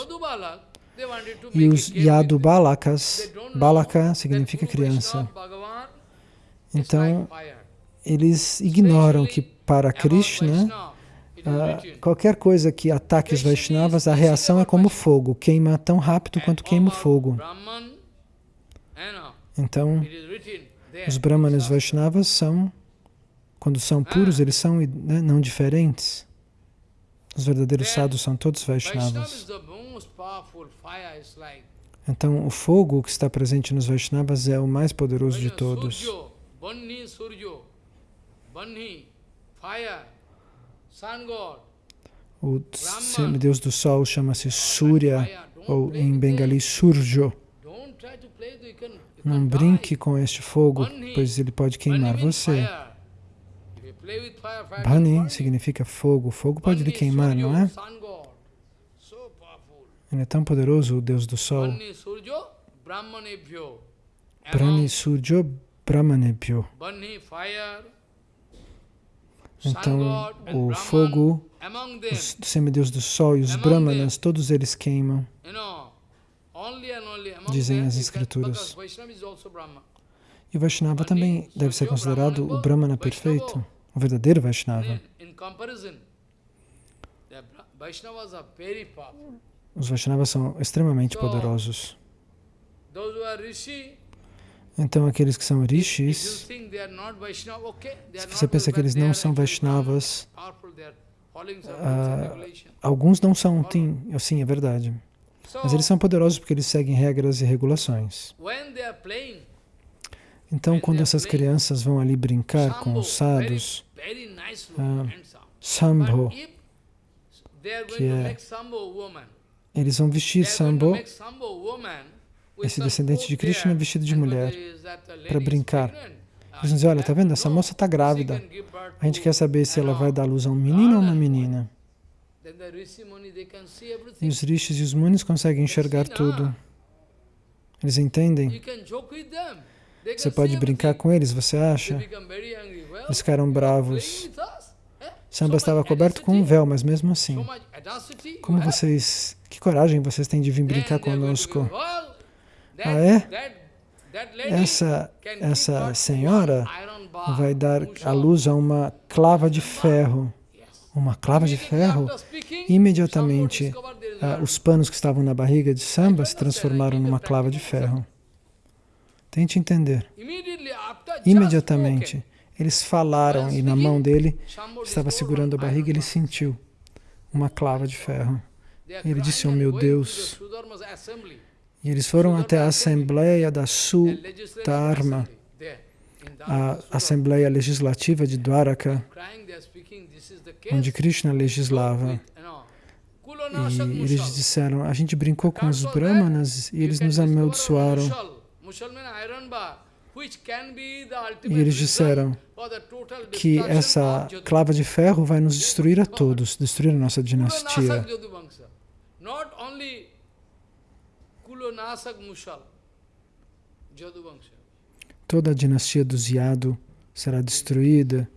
E os Yadu Balakas, Balaka significa criança. Então, eles ignoram que para Krishna Uh, qualquer coisa que ataque os Vaishnavas, a reação é como fogo, queima tão rápido quanto queima o fogo. Então, os Brahmanas e os Vaishnavas são, quando são puros, eles são né, não diferentes. Os verdadeiros sadhus são todos Vaishnavas. Então, o fogo que está presente nos Vaishnavas é o mais poderoso de todos. O semideus do sol chama-se Surya, ou em bengali Surjo. Não brinque com este fogo, pois ele pode queimar você. Bhani significa fogo. Fogo pode lhe queimar, não é? Ele é tão poderoso, o Deus do Sol. Brahmani Surjo Brahmanebhyo. Então, o fogo, os semideus do sol e os brahmanas, todos eles queimam, dizem as escrituras. E o Vaishnava também deve ser considerado o brahmana perfeito, o verdadeiro Vaishnava. Os Vaishnavas são extremamente poderosos. Então, aqueles que são rishis, se você pensa que eles não são Vaishnavas, uh, alguns não são, sim, sim, é verdade. Mas eles são poderosos porque eles seguem regras e regulações. Então, quando essas crianças vão ali brincar com os sadhus, uh, Sambho, que é, eles vão vestir Sambho, esse descendente de Krishna vestido de mulher para brincar. Eles dizem, olha, tá vendo? Essa moça está grávida. A gente quer saber se ela vai dar luz a um menino ou uma menina. E os rishis e os munis conseguem enxergar tudo. Eles entendem. Você pode brincar com eles, você acha? Eles ficaram bravos. Samba estava coberto com um véu, mas mesmo assim. Como vocês... Que coragem vocês têm de vir brincar conosco. Ah, é? Essa, essa senhora vai dar a luz a uma clava de ferro. Uma clava de ferro? Imediatamente, ah, os panos que estavam na barriga de Samba se transformaram numa clava de ferro. Tente entender. Imediatamente, eles falaram e na mão dele estava segurando a barriga, ele sentiu uma clava de ferro. Ele disse, oh meu Deus. E eles foram até a Assembleia da Sudharma, a Assembleia Legislativa de Dwaraka, onde Krishna legislava. E eles disseram, a gente brincou com os brahmanas e eles nos amaldiçoaram. E eles disseram que essa clava de ferro vai nos destruir a todos, destruir a nossa dinastia. Toda a dinastia dos Yadu será destruída.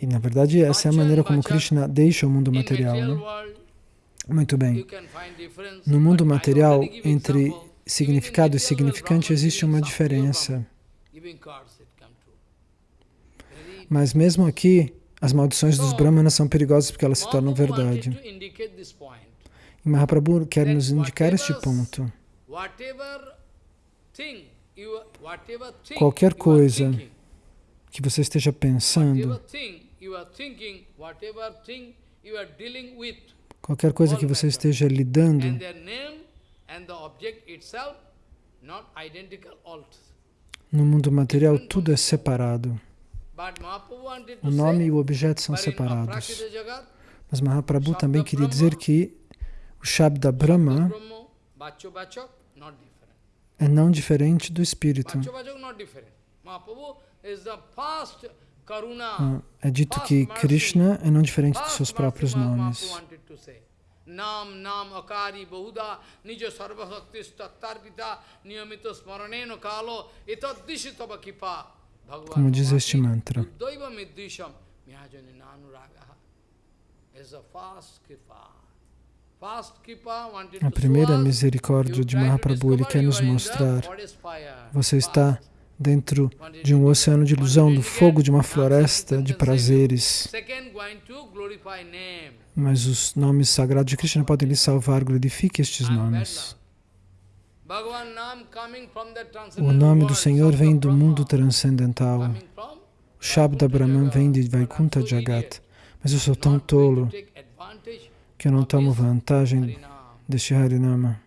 E, na verdade, essa é a maneira como Krishna deixa o mundo material. Né? Muito bem. No mundo material, entre significado e significante, existe uma diferença. Mas mesmo aqui, as maldições dos brahmanas são perigosas porque elas se tornam verdade. E Mahaprabhu quer nos indicar este ponto. Qualquer coisa que você esteja pensando, qualquer coisa que você esteja lidando, no mundo material, tudo é separado. O nome e o objeto são separados. Mas Mahaprabhu também queria dizer que o Shabda Brahma é não diferente do Espírito. Ah, é dito que Krishna é não diferente dos seus próprios nomes. Nam nam akari bahuda tattarpita smaraneno kalo etadishitava kipa como diz este mantra. A primeira misericórdia de Mahaprabhu, ele quer nos mostrar. Você está dentro de um oceano de ilusão, do fogo de uma floresta de prazeres. Mas os nomes sagrados de Krishna podem lhe salvar. Glorifique estes nomes. O nome do Senhor vem do mundo transcendental. O Shabda Brahman vem de Vaikuntha Jagat. Mas eu sou tão tolo que eu não tomo vantagem deste Harinama.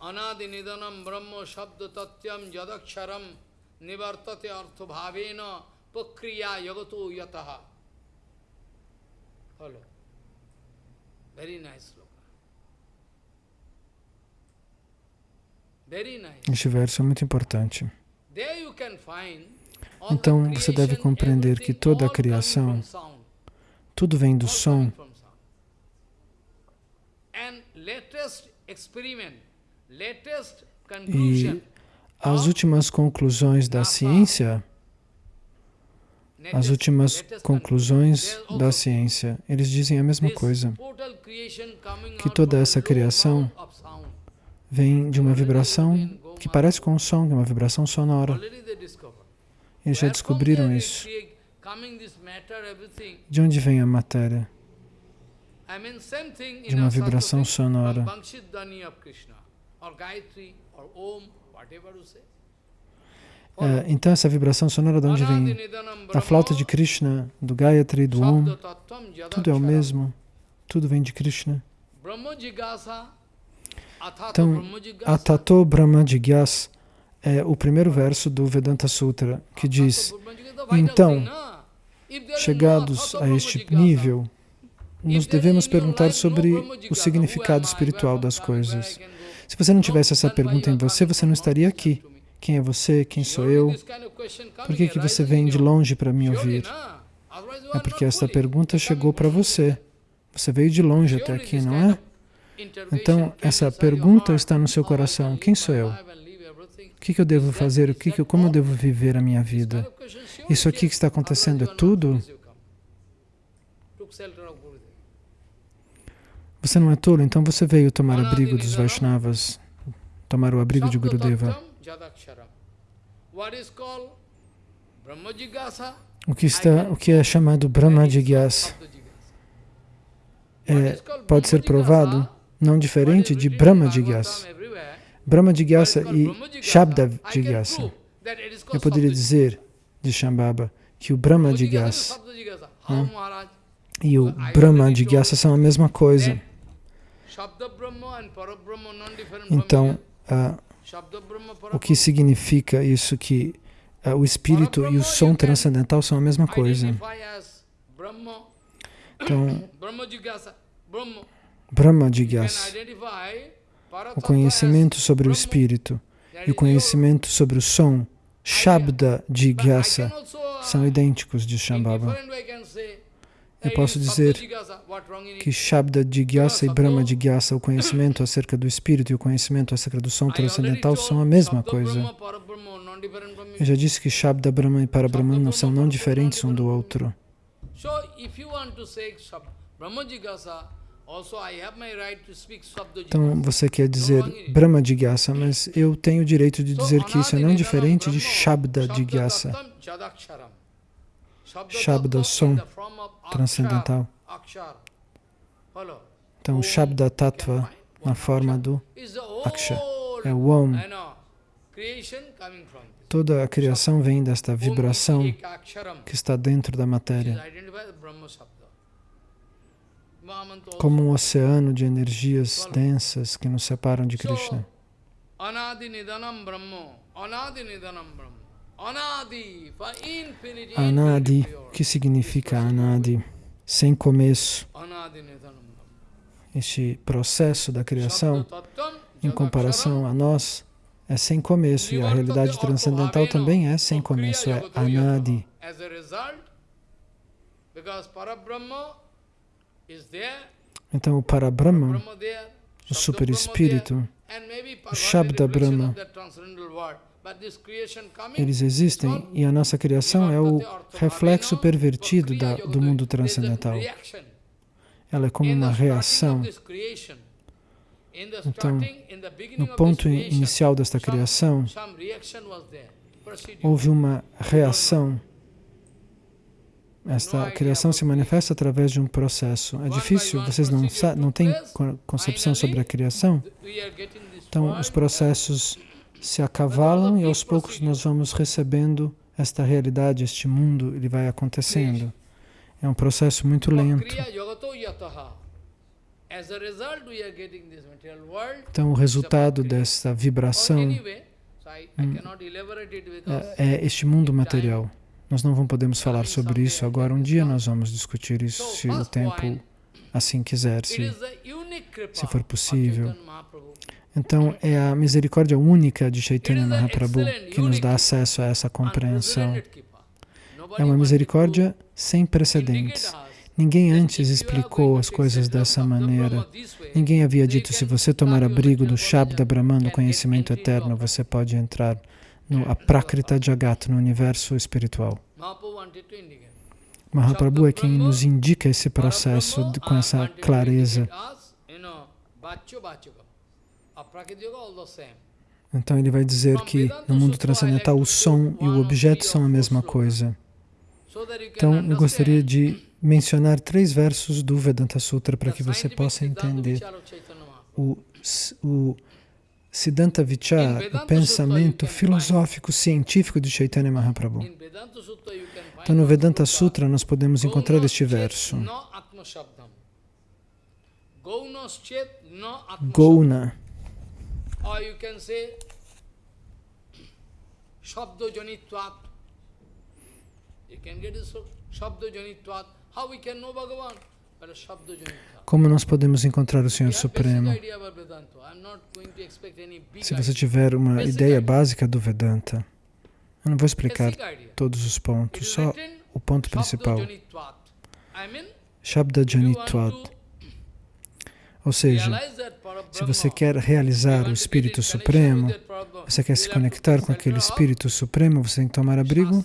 Anadi nidanam brahma shabda tatyam jadaksharam nivartate artha bhavena pakriya yagato yataha. Follow. Very nice. Este verso é muito importante. Então, você deve compreender que toda a criação, tudo vem do som. E as últimas conclusões da ciência, as últimas conclusões da ciência, eles dizem a mesma coisa, que toda essa criação vem de uma vibração que parece com um som, que é uma vibração sonora. Eles já descobriram isso. De onde vem a matéria? De uma vibração sonora. É, então essa vibração sonora de onde vem? Da flauta de Krishna, do Gayatri, do Om. Tudo é o mesmo. Tudo vem de Krishna. Então, Atato Brahma Jigyas é o primeiro verso do Vedanta Sutra, que diz, então, chegados a este nível, nos devemos perguntar sobre o significado espiritual das coisas. Se você não tivesse essa pergunta em você, você não estaria aqui. Quem é você? Quem sou eu? Por que, que você vem de longe para me ouvir? É porque essa pergunta chegou para você. Você veio de longe até aqui, não é? Então, essa pergunta está no seu coração. Quem sou eu? O que, eu devo fazer? O que, como eu devo viver a minha vida? Isso aqui que está acontecendo é tudo? Você não é tolo, então você veio tomar abrigo dos Vaishnavas, tomar o abrigo de Gurudeva. O que, está, o que é chamado Brahma Jigyasa é, pode ser provado não diferente de Brahma Jigyasa. Brahma Jigyasa e Shabda Jigyasa. Eu poderia dizer, de Shambhava, que o Brahma Jigyasa Né? E o Brahma de Gyasa são a mesma coisa. Então, uh, o que significa isso que uh, o espírito e o som transcendental são a mesma coisa. Então, Brahma Jigyasa, o conhecimento sobre o espírito e o conhecimento sobre o som, Shabda Jigyasa, são idênticos de Shambhava. Eu posso dizer que Shabda Jigyasa e Brahma Jigyasa, o conhecimento acerca do espírito e o conhecimento acerca do som transcendental são a mesma coisa. Eu já disse que Shabda Brahma e Parabrahman não são não diferentes um do outro. Então você quer dizer Brahma Jigyasa, mas eu tenho o direito de dizer que isso é não diferente de Shabda Jigyasa. Shabda, som transcendental. Então, Shabda Tattva, na forma do Aksha, é o Om. Toda a criação vem desta vibração que está dentro da matéria. Como um oceano de energias densas que nos separam de Krishna. Anadi que significa Anadi? Sem começo. Este processo da criação, em comparação a nós, é sem começo e a realidade transcendental também é sem começo, é Anadi. Então o Parabrahma, o superespírito, o Shabda Brahma, eles existem e a nossa criação é o reflexo pervertido da, do mundo transcendental. Ela é como uma reação. Então, no ponto inicial desta criação, houve uma reação. Esta criação se manifesta através de um processo. É difícil, vocês não, não têm concepção sobre a criação? Então, os processos se acavalam e aos poucos nós vamos recebendo esta realidade, este mundo, ele vai acontecendo. É um processo muito lento. Então, o resultado dessa vibração hum, é, é este mundo material. Nós não podemos falar sobre isso agora. Um dia nós vamos discutir isso, se o tempo assim quiser, se, se for possível. Então, é a misericórdia única de Chaitanya Mahaprabhu que nos dá acesso a essa compreensão. É uma misericórdia sem precedentes. Ninguém antes explicou as coisas dessa maneira. Ninguém havia dito, se você tomar abrigo do Shabda Brahman, no conhecimento eterno, você pode entrar no Aprakrita Jagat, no universo espiritual. Mahaprabhu é quem nos indica esse processo com essa clareza. Então ele vai dizer que no mundo transcendental o som e o objeto são a mesma coisa. Então eu gostaria de mencionar três versos do Vedanta Sutra para que você possa entender o, o Siddhanta Vichara, o pensamento filosófico científico de Chaitanya Mahaprabhu. Então no Vedanta Sutra nós podemos encontrar este verso. Gouna or you can say Shabdo Janitvat. You can get this Shabdo Janitvat. How we can know Bhagavan? Como nós podemos encontrar o Senhor Supremo? Se você tiver uma ideia básica do Vedanta, eu não vou explicar todos os pontos, só o ponto principal. Shabda Janitvat. Ou seja, se você quer realizar o Espírito Supremo, você quer se conectar com aquele Espírito Supremo, você tem que tomar abrigo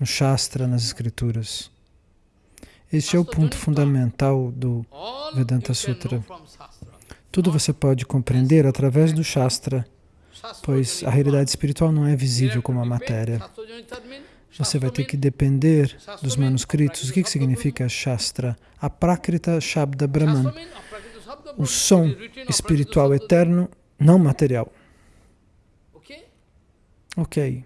no Shastra, nas Escrituras. Este é o ponto fundamental do Vedanta Sutra. Tudo você pode compreender através do Shastra, pois a realidade espiritual não é visível como a matéria. Você vai ter que depender dos manuscritos. O que, que significa Shastra? A Prakrita Shabda Brahman o som espiritual eterno, não material. Ok.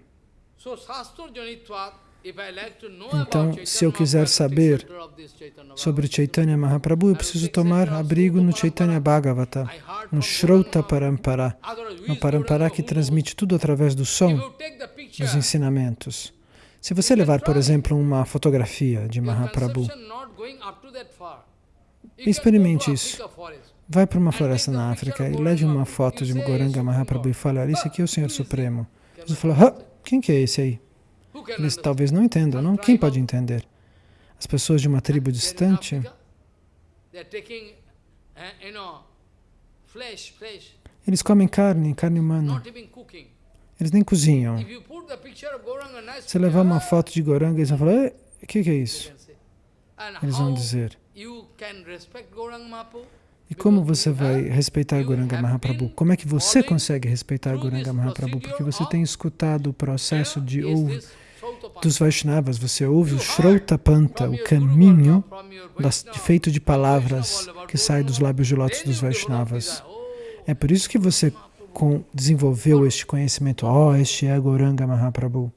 Então, se eu quiser saber sobre Chaitanya Mahaprabhu, eu preciso tomar abrigo no Chaitanya Bhagavata, no Shrota Parampara, no Parampara que transmite tudo através do som, dos ensinamentos. Se você levar, por exemplo, uma fotografia de Mahaprabhu, experimente isso. Vai para uma floresta na África e leve uma foto de Goranga Mahaprabhu e fale, olha, esse aqui é o Senhor Supremo. Você fala, quem que é esse aí? Eles talvez não entendam, não? Quem pode entender? As pessoas de uma tribo distante, eles comem carne, carne humana. Eles nem cozinham. Se levar uma foto de Goranga, eles vão falar, o que, que é isso? Eles vão dizer. E como você vai respeitar Goranga Mahaprabhu? Como é que você consegue respeitar Goranga Mahaprabhu? Porque você tem escutado o processo de ouvir dos Vaishnavas, você ouve o Shrautapanta, o caminho das, feito de palavras que sai dos lábios de lótus dos Vaishnavas. É por isso que você com, desenvolveu este conhecimento. Oh, este é Goranga Mahaprabhu.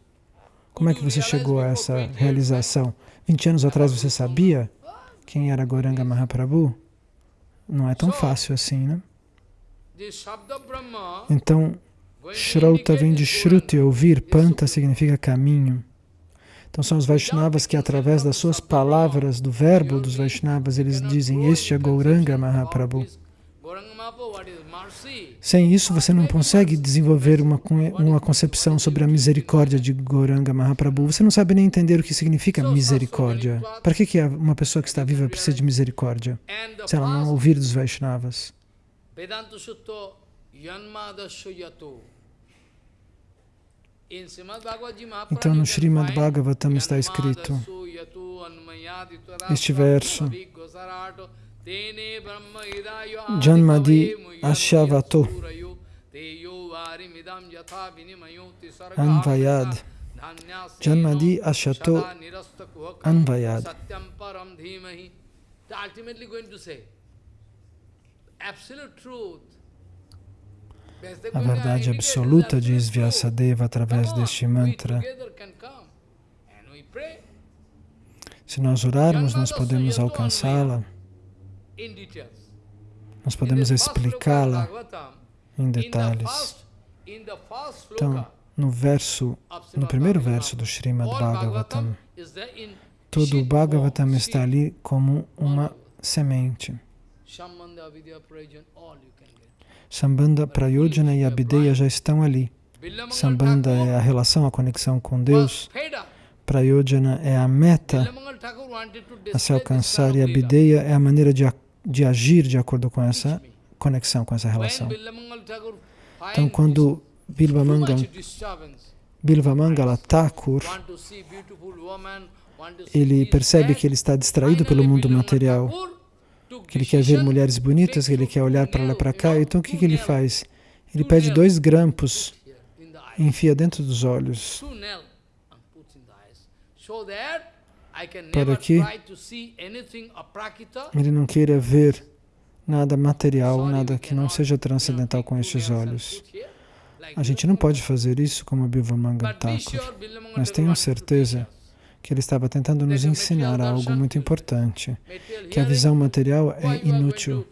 Como é que você chegou a essa realização? 20 anos atrás você sabia quem era Goranga Mahaprabhu? Não é tão fácil assim, né? Então, Shrauta vem de Shruti, ouvir, Panta significa caminho. Então são os Vaishnavas que através das suas palavras, do verbo dos Vaishnavas, eles dizem, este é Gauranga Mahaprabhu. Sem isso, você não consegue desenvolver uma, uma concepção sobre a misericórdia de Gauranga Mahaprabhu. Você não sabe nem entender o que significa misericórdia. Para que, que uma pessoa que está viva precisa de misericórdia? Se ela não ouvir dos Vaishnavas. Então, no Srimad Bhagavatam está escrito este verso. Janmadi Ashavato Anvayad. Janmadi Ashato Anvayad. Ultimately going to say absolute truth a verdade absoluta, diz Vyasadeva através deste mantra. Se nós orarmos, nós podemos alcançá-la, nós podemos explicá-la em detalhes. Então, no verso, no primeiro verso do Srimad Bhagavatam, todo o Bhagavatam está ali como uma semente. Sambandha, Prayojana e Abhideya já estão ali. Sambandha é a relação, a conexão com Deus. Prayojana é a meta a se alcançar e Abhideya é a maneira de, de agir de acordo com essa conexão, com essa relação. Então, quando Bilvamangala, Bilvamangala Thakur, ele percebe que ele está distraído pelo mundo material, ele quer ver mulheres bonitas, que ele quer olhar para lá para cá. Então o que, que ele faz? Ele pede dois grampos enfia dentro dos olhos para que ele não queira ver nada material, nada que não seja transcendental com estes olhos. A gente não pode fazer isso como Bhivamanga Thakur, mas tenho certeza que ele estava tentando nos ensinar algo muito importante, que a visão material é inútil.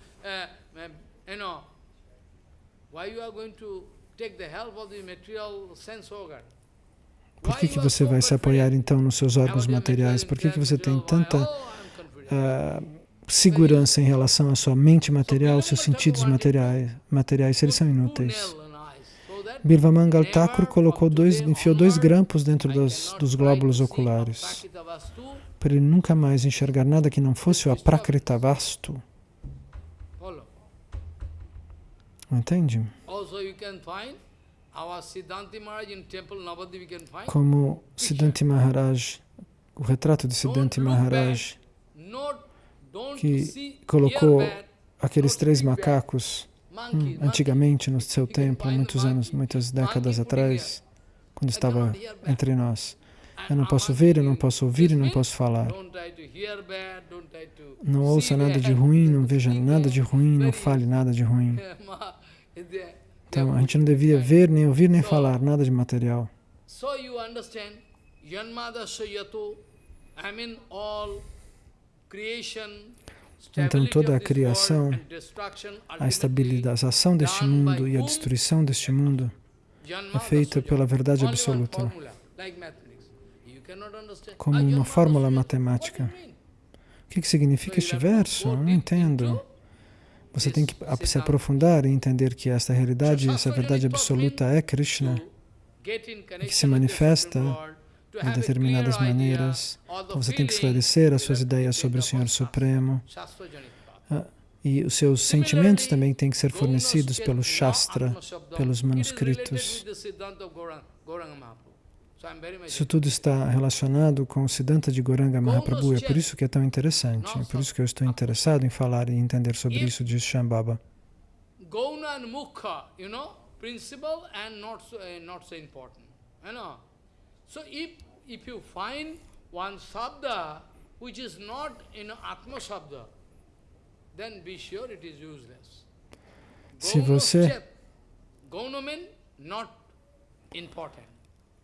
Por que, que você vai se apoiar então nos seus órgãos materiais? Por que, que você tem tanta uh, segurança em relação à sua mente material, seus sentidos materiais, materiais se eles são inúteis? Birvamangal Thakur colocou dois, enfiou dois grampos dentro dos, dos glóbulos oculares para ele nunca mais enxergar nada que não fosse o Aprakritavastu. Entende? Como Siddhanti Maharaj, o retrato de Siddhanti Maharaj, que colocou aqueles três macacos Hum, antigamente, no seu tempo, muitos anos, muitas décadas atrás, quando estava entre nós. Eu não posso ver, eu não posso ouvir e não posso falar. Não ouça nada de ruim, não veja nada de ruim, não fale nada de ruim. Então, a gente não devia ver, nem ouvir, nem falar nada de material. Então toda a criação, a estabilização deste mundo e a destruição deste mundo é feita pela verdade absoluta, como uma fórmula matemática. O que, que significa este verso? Eu não entendo. Você tem que se aprofundar e entender que esta realidade, essa verdade absoluta é Krishna, que se manifesta de determinadas maneiras. Então você tem que esclarecer as suas ideias sobre o Senhor Supremo. Ah, e os seus sentimentos também têm que ser fornecidos pelo Shastra, pelos manuscritos. Isso tudo está relacionado com o Siddhanta de Goranga Mahaprabhu, é por isso que é tão interessante, é por isso que eu estou interessado em falar e entender sobre isso, diz Shambhava. Gauna and Mukha, you know, principle and not so, uh, not so important, you know. So if, if you find one sabda which is not in Atma sabda, then be sure it is useless. Se você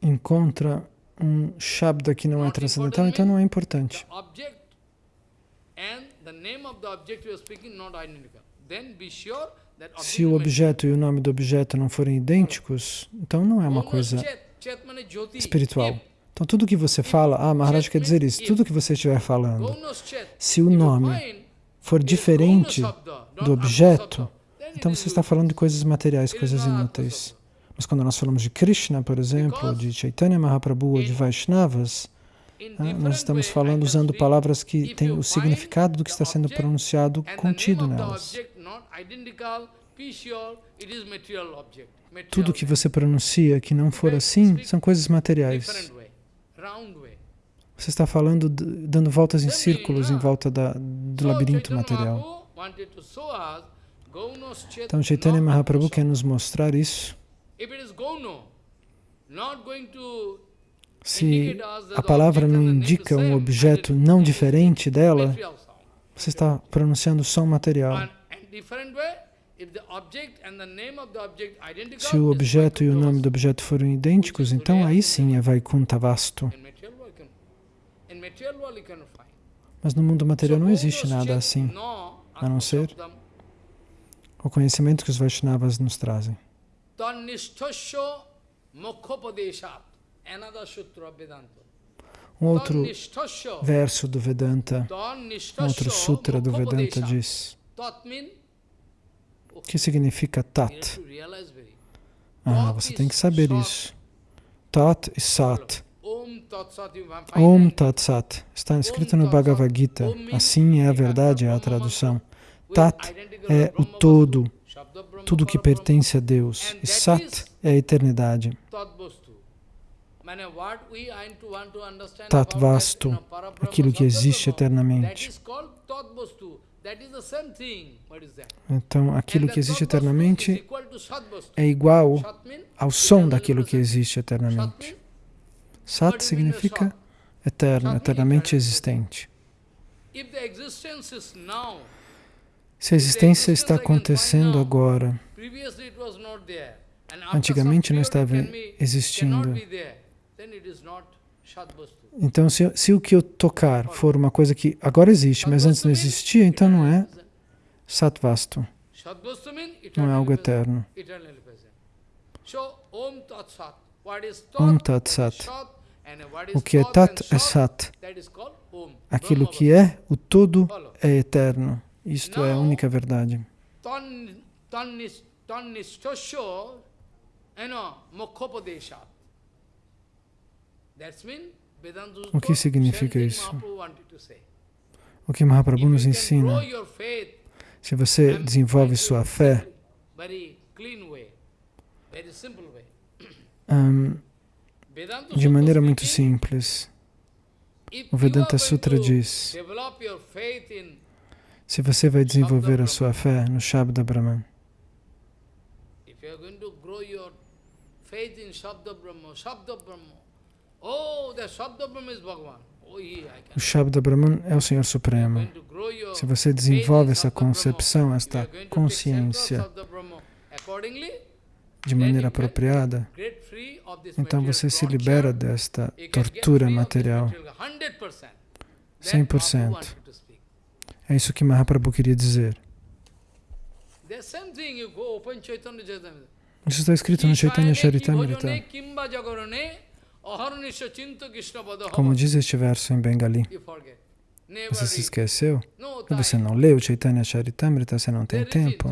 encontra um Shabda que não é transcendental, então não é importante. Se o objeto e o nome do objeto não forem idênticos, então não é uma coisa espiritual. Então tudo que você fala, ah, Maharaj quer dizer isso, tudo que você estiver falando, se o nome for diferente do objeto, então você está falando de coisas materiais, coisas inúteis. Mas quando nós falamos de Krishna, por exemplo, de Chaitanya Mahaprabhu ou de Vaishnavas, né, nós estamos falando usando palavras que têm o significado do que está sendo pronunciado contido nelas. Tudo que você pronuncia que não for assim são coisas materiais. Você está falando, dando voltas em círculos em volta da, do labirinto material. Então Chaitanya Mahaprabhu quer nos mostrar isso. Se a palavra não indica um objeto não diferente dela, você está pronunciando som material. Se o objeto e o nome do objeto forem idênticos, então aí sim é Vaikuntha vasto. Mas no mundo material não existe nada assim, a não ser o conhecimento que os Vaishnavas nos trazem. Um outro verso do Vedanta, um outro sutra do Vedanta diz, que significa Tat? Ah, você tem que saber isso. Tat e Sat. Om Tat Sat. Está escrito no Bhagavad Gita. Assim é a verdade, é a tradução. Tat é o todo, tudo que pertence a Deus. E Sat é a eternidade. Tatvastu, aquilo que existe eternamente. Então, aquilo que existe eternamente é igual ao som daquilo que existe eternamente. Sat significa eterno, eternamente existente. Se a existência está acontecendo agora, antigamente não estava existindo, então se, se, o que eu tocar for uma coisa que agora existe, mas antes não existia, então não é Satvastu, não é algo eterno. Om Tat Sat. O que é Tat é Sat. Aquilo que é, o todo é eterno. Isto é a única verdade. O que significa isso? O que Mahaprabhu nos ensina? Se você desenvolve sua fé um, de maneira muito simples, o Vedanta Sutra diz se você vai desenvolver a sua fé no Shabda Brahman. Oh, oh, o Shabda Brahman é o Senhor Supremo. Se você desenvolve essa concepção, esta consciência de maneira apropriada, Então você se libera desta tortura material. 100%. É isso que Mahaprabhu queria dizer. Isso está escrito no Chaitanya Charitamrita. Como diz este verso em Bengali. Você se esqueceu? Você não leu Chaitanya Charitamrita, você não tem tempo.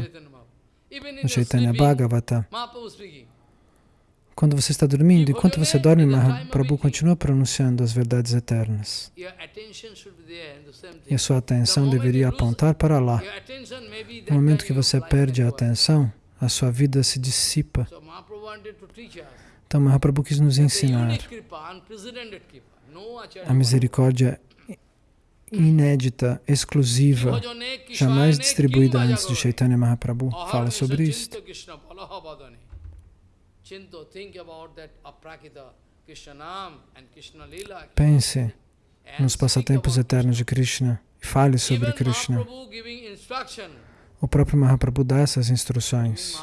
No Chaitanya Bhagavata. Quando você está dormindo, enquanto você dorme, Mahaprabhu continua pronunciando as verdades eternas. E a sua atenção deveria apontar para lá. No momento que você perde a atenção, a sua vida se dissipa. Então, Mahaprabhu quis nos ensinar a misericórdia inédita, exclusiva, jamais distribuída antes de Chaitanya Mahaprabhu. Fala sobre isso. Pense nos passatempos eternos de Krishna e fale sobre Krishna. O próprio Mahaprabhu dá essas instruções.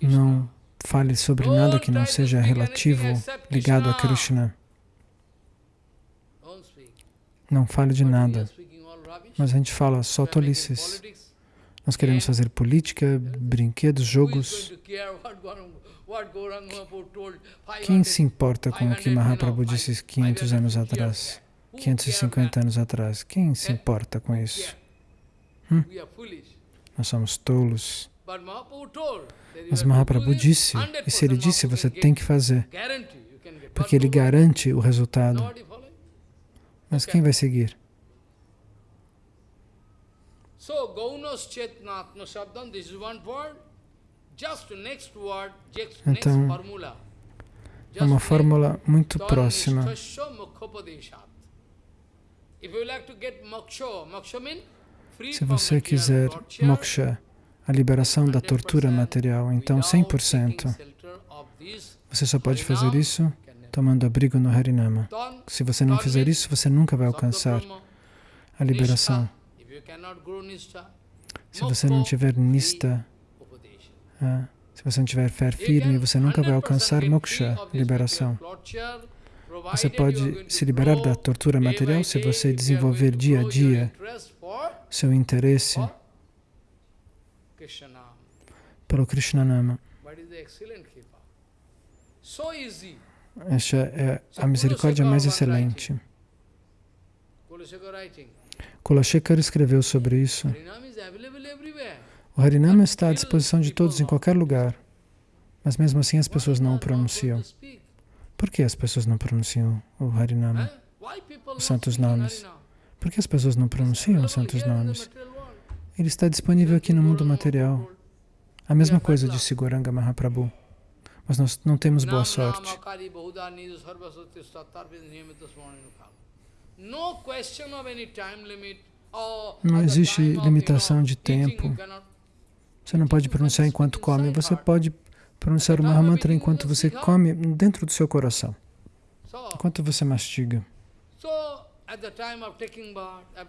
Não fale sobre nada que não seja relativo, ligado a Krishna. Não fale de nada. Mas a gente fala só tolices. Nós queremos fazer política, brinquedos, jogos. Quem se importa com o que Mahaprabhu disse 500 anos atrás? 550 anos atrás? Quem se importa com isso? Hum? Nós somos tolos. Mas Mahaprabhu disse, e se ele disse, você tem que fazer, porque ele garante o resultado. Mas quem vai seguir? So, Gaunas Chetnatma Shabdam, this is one word. Just next word, next então, formula. É uma fórmula muito próxima. Se você quiser moksha, a liberação da tortura material, então 100%. Você só pode fazer isso tomando abrigo no Harinama. Se você não fizer isso, você nunca vai alcançar a liberação. Se você não tiver nista, ah, se você não tiver fé firme, você nunca vai alcançar moksha, liberação. Você pode se liberar da tortura material se você desenvolver dia a dia seu interesse pelo Krishnanama. Esta é a misericórdia mais excelente. Kulashekar escreveu sobre isso. O Harinama está à disposição de todos em qualquer lugar, mas mesmo assim as pessoas não o pronunciam. Por que as pessoas não pronunciam o Harinama, os santos nomes? Por que as pessoas não pronunciam os santos nomes? Ele está disponível aqui no mundo material. A mesma coisa disse Goranga Mahaprabhu. Mas nós não temos boa sorte. Não existe limitação de tempo. Você não pode pronunciar enquanto come. Você pode pronunciar o Mahamantra enquanto você come dentro do seu coração. Enquanto você mastiga.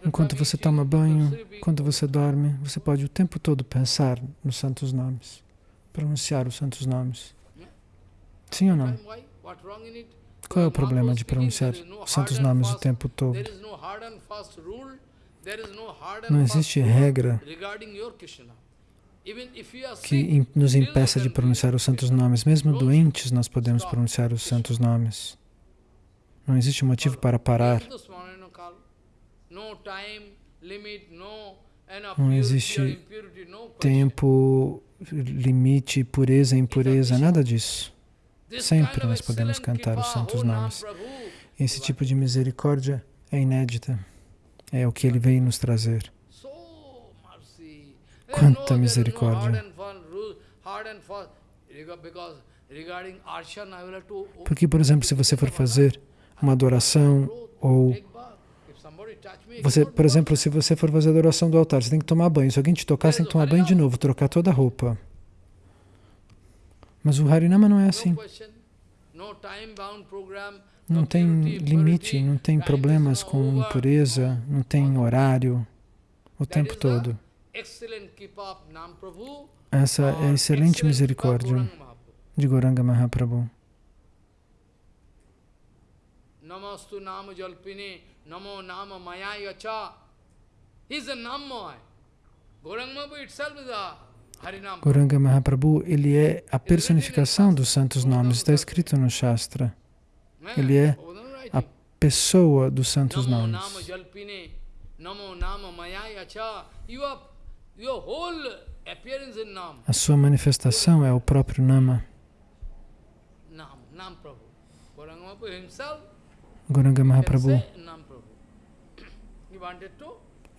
Enquanto você toma banho, enquanto você dorme, você pode o tempo todo pensar nos santos nomes, pronunciar os santos nomes. Sim ou não? Qual é o problema de pronunciar os santos nomes o tempo todo? Não existe regra que nos impeça de pronunciar os santos nomes. Mesmo doentes, nós podemos pronunciar os santos nomes. Não existe motivo para parar. Não existe tempo, limite, pureza, impureza, nada disso. Sempre nós podemos cantar os santos nomes. Esse tipo de misericórdia é inédita. É o que ele veio nos trazer. Quanta misericórdia. Porque, por exemplo, se você for fazer uma adoração ou você, por exemplo, se você for fazer adoração do altar, você tem que tomar banho. Se alguém te tocar, você tem que tomar banho de novo, trocar toda a roupa. Mas o Harinama não é assim. Não tem limite, não tem problemas com impureza, não tem horário o tempo todo. essa é a excelente misericórdia de Goranga Mahaprabhu. Namastu Nama Jalpine Namo Nama Maya Yacha. He's a Namoy. Goranga Mahaprabhu itself is a Goranga Mahaprabhu, ele é a personificação dos santos nomes, está escrito no Shastra. Ele é a pessoa dos santos nomes. A sua manifestação é o próprio Nama. Goranga Mahaprabhu,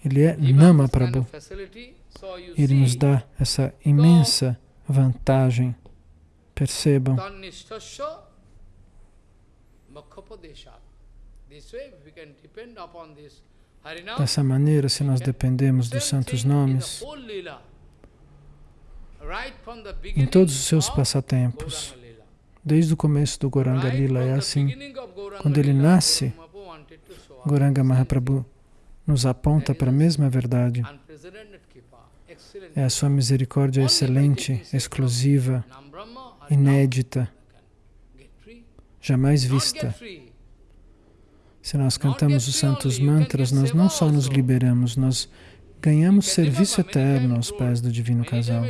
ele é Nama Prabhu. Ele nos dá essa imensa vantagem. Percebam. Dessa maneira, se nós dependemos dos santos nomes, em todos os seus passatempos, desde o começo do Goranga Lila, é assim. Quando ele nasce, Goranga Mahaprabhu nos aponta para a mesma verdade. É a sua misericórdia excelente, exclusiva, inédita, jamais vista. Se nós cantamos os santos mantras, nós não só nos liberamos, nós ganhamos serviço eterno aos pés do Divino Casal.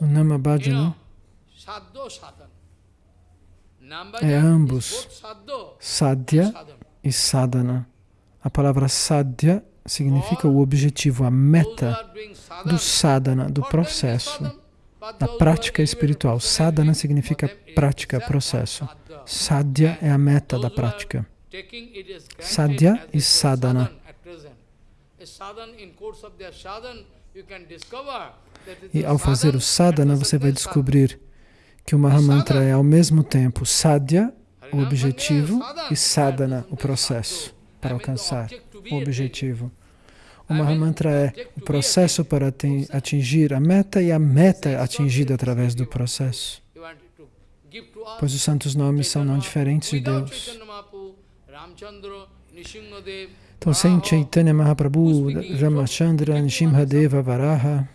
O Namabhajana é ambos, sadhya e sadhana. A palavra sadhya significa o objetivo, a meta do sadhana, do processo, da prática espiritual. Sadhana significa prática, processo. Sadhya é a meta da prática. Sadhya e sadhana. E ao fazer o sadhana, você vai descobrir que o Mahamantra é ao mesmo tempo sadhya, o objetivo, e sadhana, o processo para alcançar o objetivo. O Mahamantra é o processo para atingir a meta e a meta atingida através do processo. Pois os santos nomes são não diferentes de Deus. Então, sem Chaitanya Mahaprabhu, Ramachandra, Nishimhadeva, Varaha,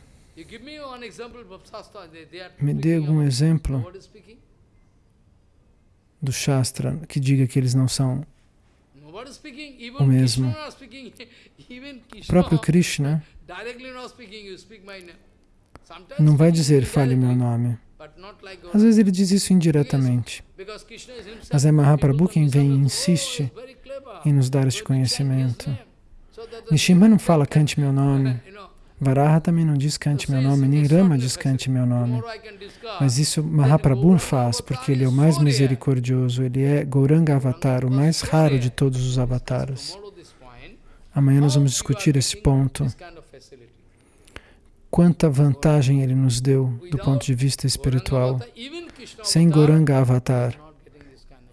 me dê algum exemplo do Shastra que diga que eles não são o mesmo. O próprio Krishna não vai dizer, fale meu nome. Às vezes ele diz isso indiretamente. Mas é Mahaprabhu quem vem e insiste em nos dar este conhecimento. Nishima não fala, cante meu nome. Varaha também não diz cante meu nome, nem Rama diz cante meu nome. Mas isso Mahaprabhu faz, porque ele é o mais misericordioso, ele é Gauranga Avatar, o mais raro de todos os avataras. Amanhã nós vamos discutir esse ponto. Quanta vantagem ele nos deu do ponto de vista espiritual. Sem Gauranga Avatar,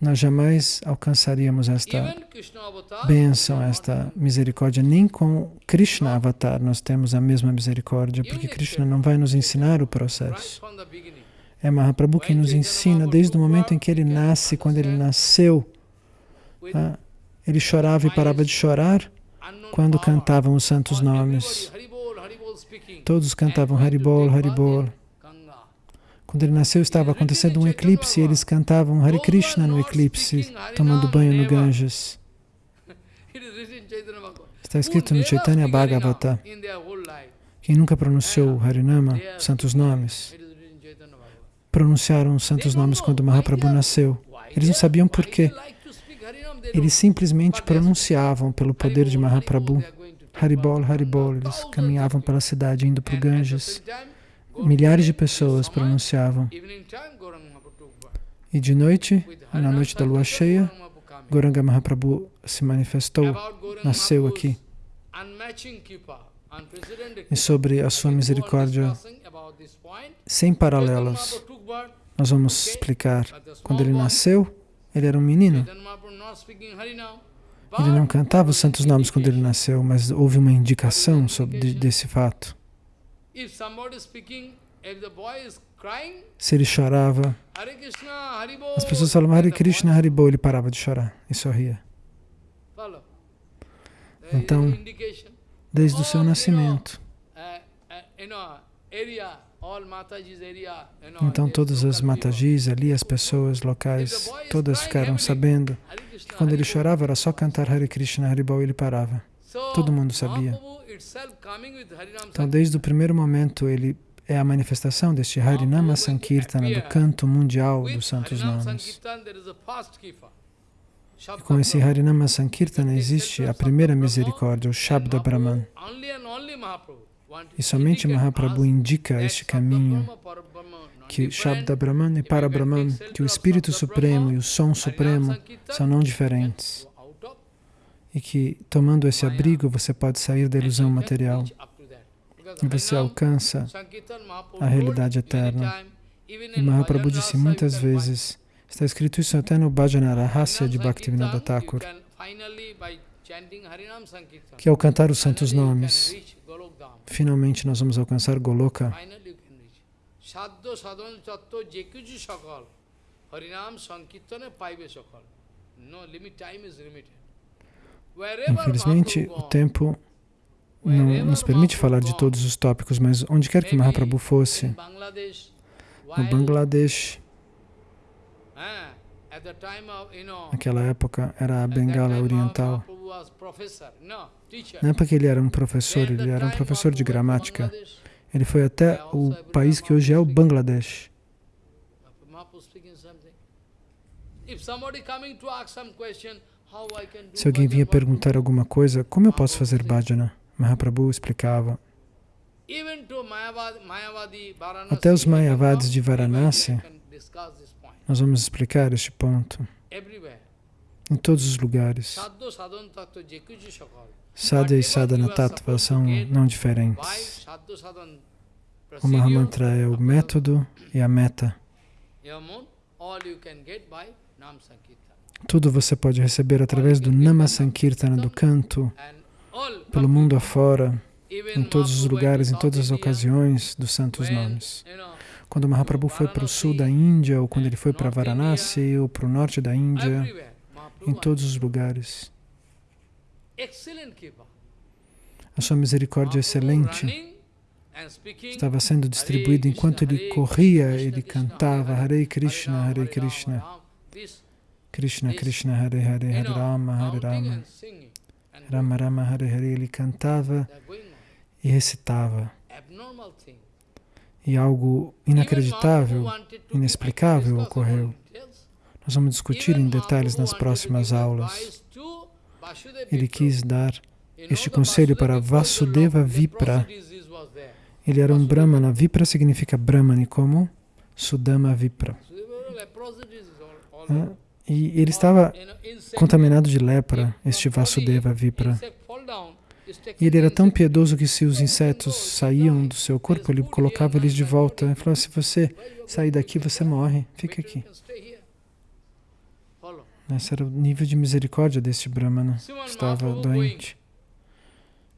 nós jamais alcançaríamos esta bênção, esta misericórdia. Nem com Krishna Avatar nós temos a mesma misericórdia, porque Krishna não vai nos ensinar o processo. É Mahaprabhu quem nos ensina desde o momento em que ele nasce, quando ele nasceu. Ah, ele chorava e parava de chorar quando cantavam os santos nomes. Todos cantavam Haribol, Haribol. Quando ele nasceu, estava acontecendo um eclipse e eles cantavam Hare Krishna no eclipse, tomando banho no Ganges. Está escrito no Chaitanya Bhagavata. Quem nunca pronunciou Harinama, santos nomes, pronunciaram os santos nomes quando Mahaprabhu nasceu. Eles não sabiam por quê. Eles simplesmente pronunciavam pelo poder de Mahaprabhu. Haribol, Haribol. Eles caminhavam pela cidade indo para o Ganges. Milhares de pessoas pronunciavam. E de noite, na noite da lua cheia, Goranga Mahaprabhu se manifestou, nasceu aqui. E sobre a sua misericórdia sem paralelos, nós vamos explicar. Quando ele nasceu, ele era um menino. Ele não cantava os santos nomes quando ele nasceu, mas houve uma indicação sobre, desse fato. Se ele chorava, as pessoas falavam Hare Krishna, Haribol, ele parava de chorar e sorria. Então, desde o seu nascimento. Então todas as Matajis ali, as pessoas locais, todas ficaram sabendo. Que quando ele chorava era só cantar Hare Krishna, Haribol e ele parava. Todo mundo sabia. Então desde o primeiro momento ele é a manifestação deste Harinama Sankirtana, do canto mundial dos santos nomes. E com esse Harinama Sankirtana existe a primeira misericórdia, o Shabda Brahman. E somente Mahaprabhu indica este caminho, que Shabda Brahman e Para Brahman, que o Espírito Supremo e o Som Supremo são não diferentes. E que, tomando esse abrigo, você pode sair da ilusão material. E você alcança a realidade eterna. E Mahaprabhu disse muitas vezes, está escrito isso até no Bhajana Rahasya de Bhaktivinoda Thakur, que ao cantar os santos nomes, finalmente nós vamos alcançar Goloka. Infelizmente, o tempo não nos permite falar de todos os tópicos, mas onde quer que Mahaprabhu fosse, no Bangladesh, naquela época era a Bengala Oriental, não é porque ele era um professor, ele era um professor de gramática. Ele foi até o país que hoje é o Bangladesh. Se alguém vinha perguntar alguma coisa, como eu posso fazer bhajana? Mahaprabhu explicava. Até os Mayavadis de Varanasi, nós vamos explicar este ponto em todos os lugares. Sadhya e sadhana tattva são não diferentes. O Mahamantra é o método e a meta. Tudo você pode receber através do Nama Sankirtana, do canto, pelo mundo afora, em todos os lugares, em todas as ocasiões dos santos nomes. Quando Mahaprabhu foi para o sul da Índia, ou quando ele foi para Varanasi, ou para o norte da Índia, em todos os lugares. A sua misericórdia excelente estava sendo distribuída enquanto ele corria, ele cantava Hare Krishna, Hare Krishna, Krishna Krishna, Hare Hare, Hare Rama, Hare Rama, Rama Rama, Hare Hare. Ele cantava e recitava. E algo inacreditável, inexplicável ocorreu. Nós vamos discutir em detalhes nas próximas aulas. Ele quis dar este conselho para Vasudeva Vipra. Ele era um Brahmana. Vipra significa Brahmani, como Sudama Vipra. E ele estava contaminado de lepra, este Vasudeva Vipra. E ele era tão piedoso que se os insetos saíam do seu corpo, ele colocava eles de volta. Ele falou, se você sair daqui, você morre. Fica aqui. Esse era o nível de misericórdia deste Brahmana. Estava doente.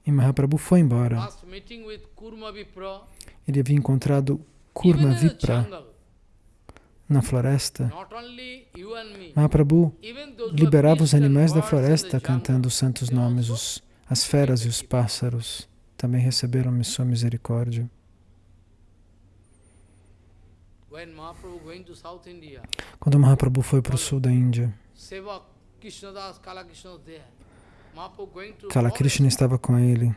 E Mahaprabhu foi embora. Ele havia encontrado Kurma Vipra na floresta. Mahaprabhu liberava os animais da floresta cantando os santos nomes. Os, as feras e os pássaros também receberam sua misericórdia. Quando Mahaprabhu foi para o sul da Índia, Kala Krishna estava com ele.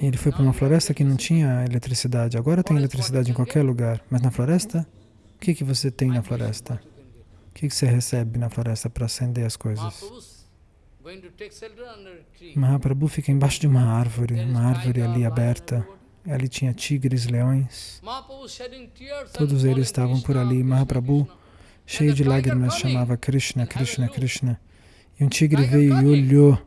Ele foi para uma floresta que não tinha eletricidade. Agora tem eletricidade em qualquer lugar, mas na floresta, o que, que você tem na floresta? O que, que você recebe na floresta para acender as coisas? Mahaprabhu fica embaixo de uma árvore, uma árvore ali aberta. Ali tinha tigres, leões. Todos eles estavam por ali. Mahaprabhu cheio de lágrimas, chamava Krishna, Krishna, Krishna. E um tigre veio e olhou.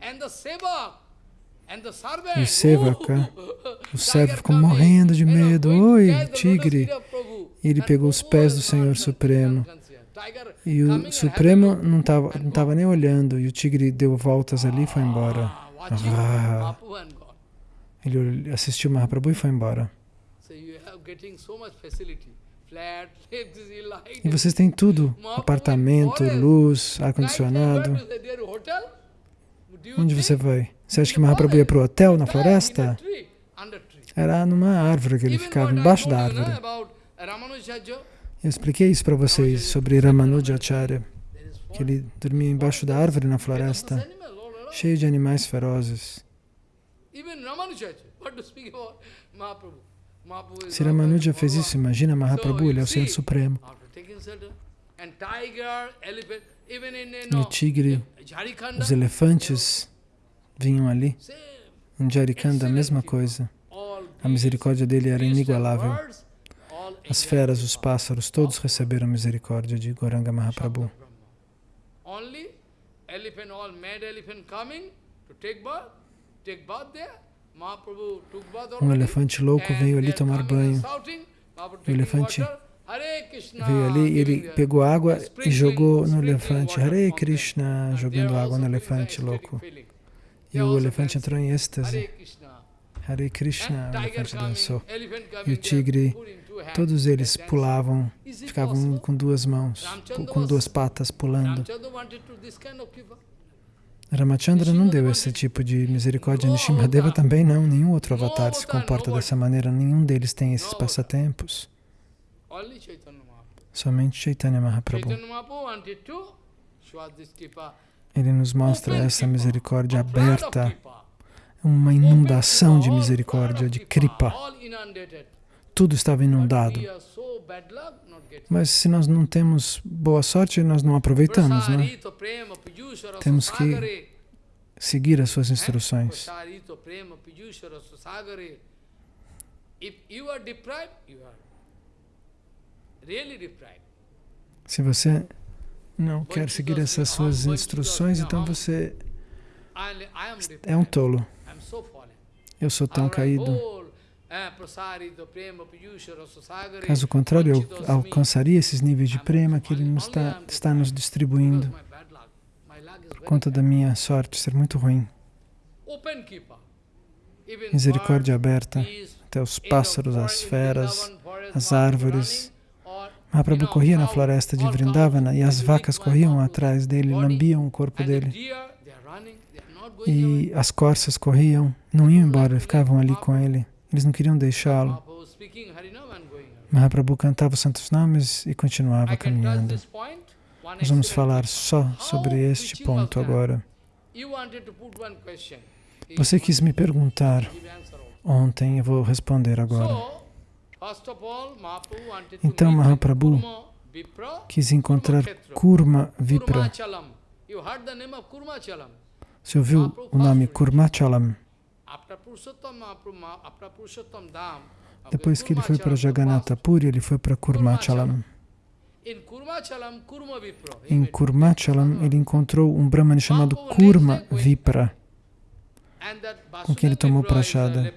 E o Sevaka, o servo ficou morrendo de medo. Oi, tigre! E ele pegou os pés do Senhor Supremo. E o Supremo não estava não tava nem olhando. E o tigre deu voltas ali e foi embora. Ah. Ele assistiu Mahaprabhu e foi embora. E vocês têm tudo, apartamento, luz, ar-condicionado. Onde você vai? Você acha que Mahaprabhu ia para o hotel na floresta? Era numa árvore que ele ficava, embaixo da árvore. Eu expliquei isso para vocês sobre Ramanujacharya, que ele dormia embaixo da árvore na floresta, cheio de animais ferozes. Se Ramanuja fez isso, imagina Mahaprabhu, ele é o Senhor Supremo. No tigre, os elefantes vinham ali. Em Jarikanda, a mesma coisa. A misericórdia dele era inigualável. As feras, os pássaros, todos receberam misericórdia de Goranga Mahaprabhu. Um elefante louco veio ali tomar banho. O elefante veio ali e ele pegou água e jogou no elefante. Hare Krishna, jogando água no elefante louco. E o elefante entrou em êxtase. Hare Krishna, o elefante dançou. E o tigre, todos eles pulavam, ficavam com duas mãos, com duas patas pulando. Ramachandra não deu esse tipo de misericórdia, Nishimadeva também não, nenhum outro avatar se comporta dessa maneira, nenhum deles tem esses passatempos. Somente Chaitanya Mahaprabhu. Ele nos mostra essa misericórdia aberta, uma inundação de misericórdia, de kripa. Tudo estava inundado. Mas se nós não temos boa sorte, nós não aproveitamos, né? Temos que seguir as suas instruções. Se você não quer seguir essas suas instruções, então você é um tolo. Eu sou tão caído. Caso contrário, eu alcançaria esses níveis de prema que Ele nos está, está nos distribuindo por conta da minha sorte ser muito ruim. Misericórdia aberta até os pássaros, as feras, as árvores. Mahaprabhu corria na floresta de Vrindavana e as vacas corriam atrás dele, lambiam o corpo dele. E as corças corriam, não iam embora, ficavam ali com ele. Eles não queriam deixá-lo. Mahaprabhu cantava os santos nomes e continuava caminhando. Nós vamos falar só sobre este ponto agora. Você quis me perguntar ontem, eu vou responder agora. Então Mahaprabhu quis encontrar Kurma Vipra. Você ouviu o nome Kurmachalam? Depois que ele foi para Jagannatha Puri, ele foi para Kurmachalam. Em Kurmachalam, ele encontrou um Brahman chamado Kurma Vipra, com quem ele tomou prachada.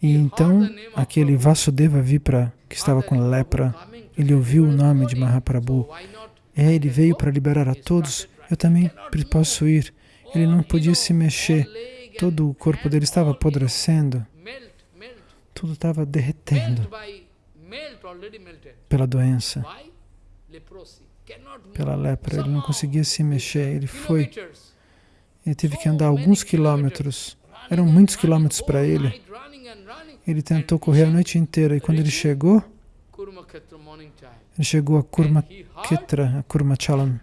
E então, aquele Vasudeva Vipra, que estava com lepra, ele ouviu o nome de Mahaprabhu. É, ele veio para liberar a todos. Eu também posso ir. Ele não podia se mexer. Todo o corpo dele estava apodrecendo. Tudo estava derretendo pela doença, pela lepra. Ele não conseguia se mexer. Ele foi. Ele teve que andar alguns quilômetros. Eram muitos quilômetros para ele. Ele tentou correr a noite inteira e quando ele chegou, ele chegou a Kurmaketra, a Kurmachalam.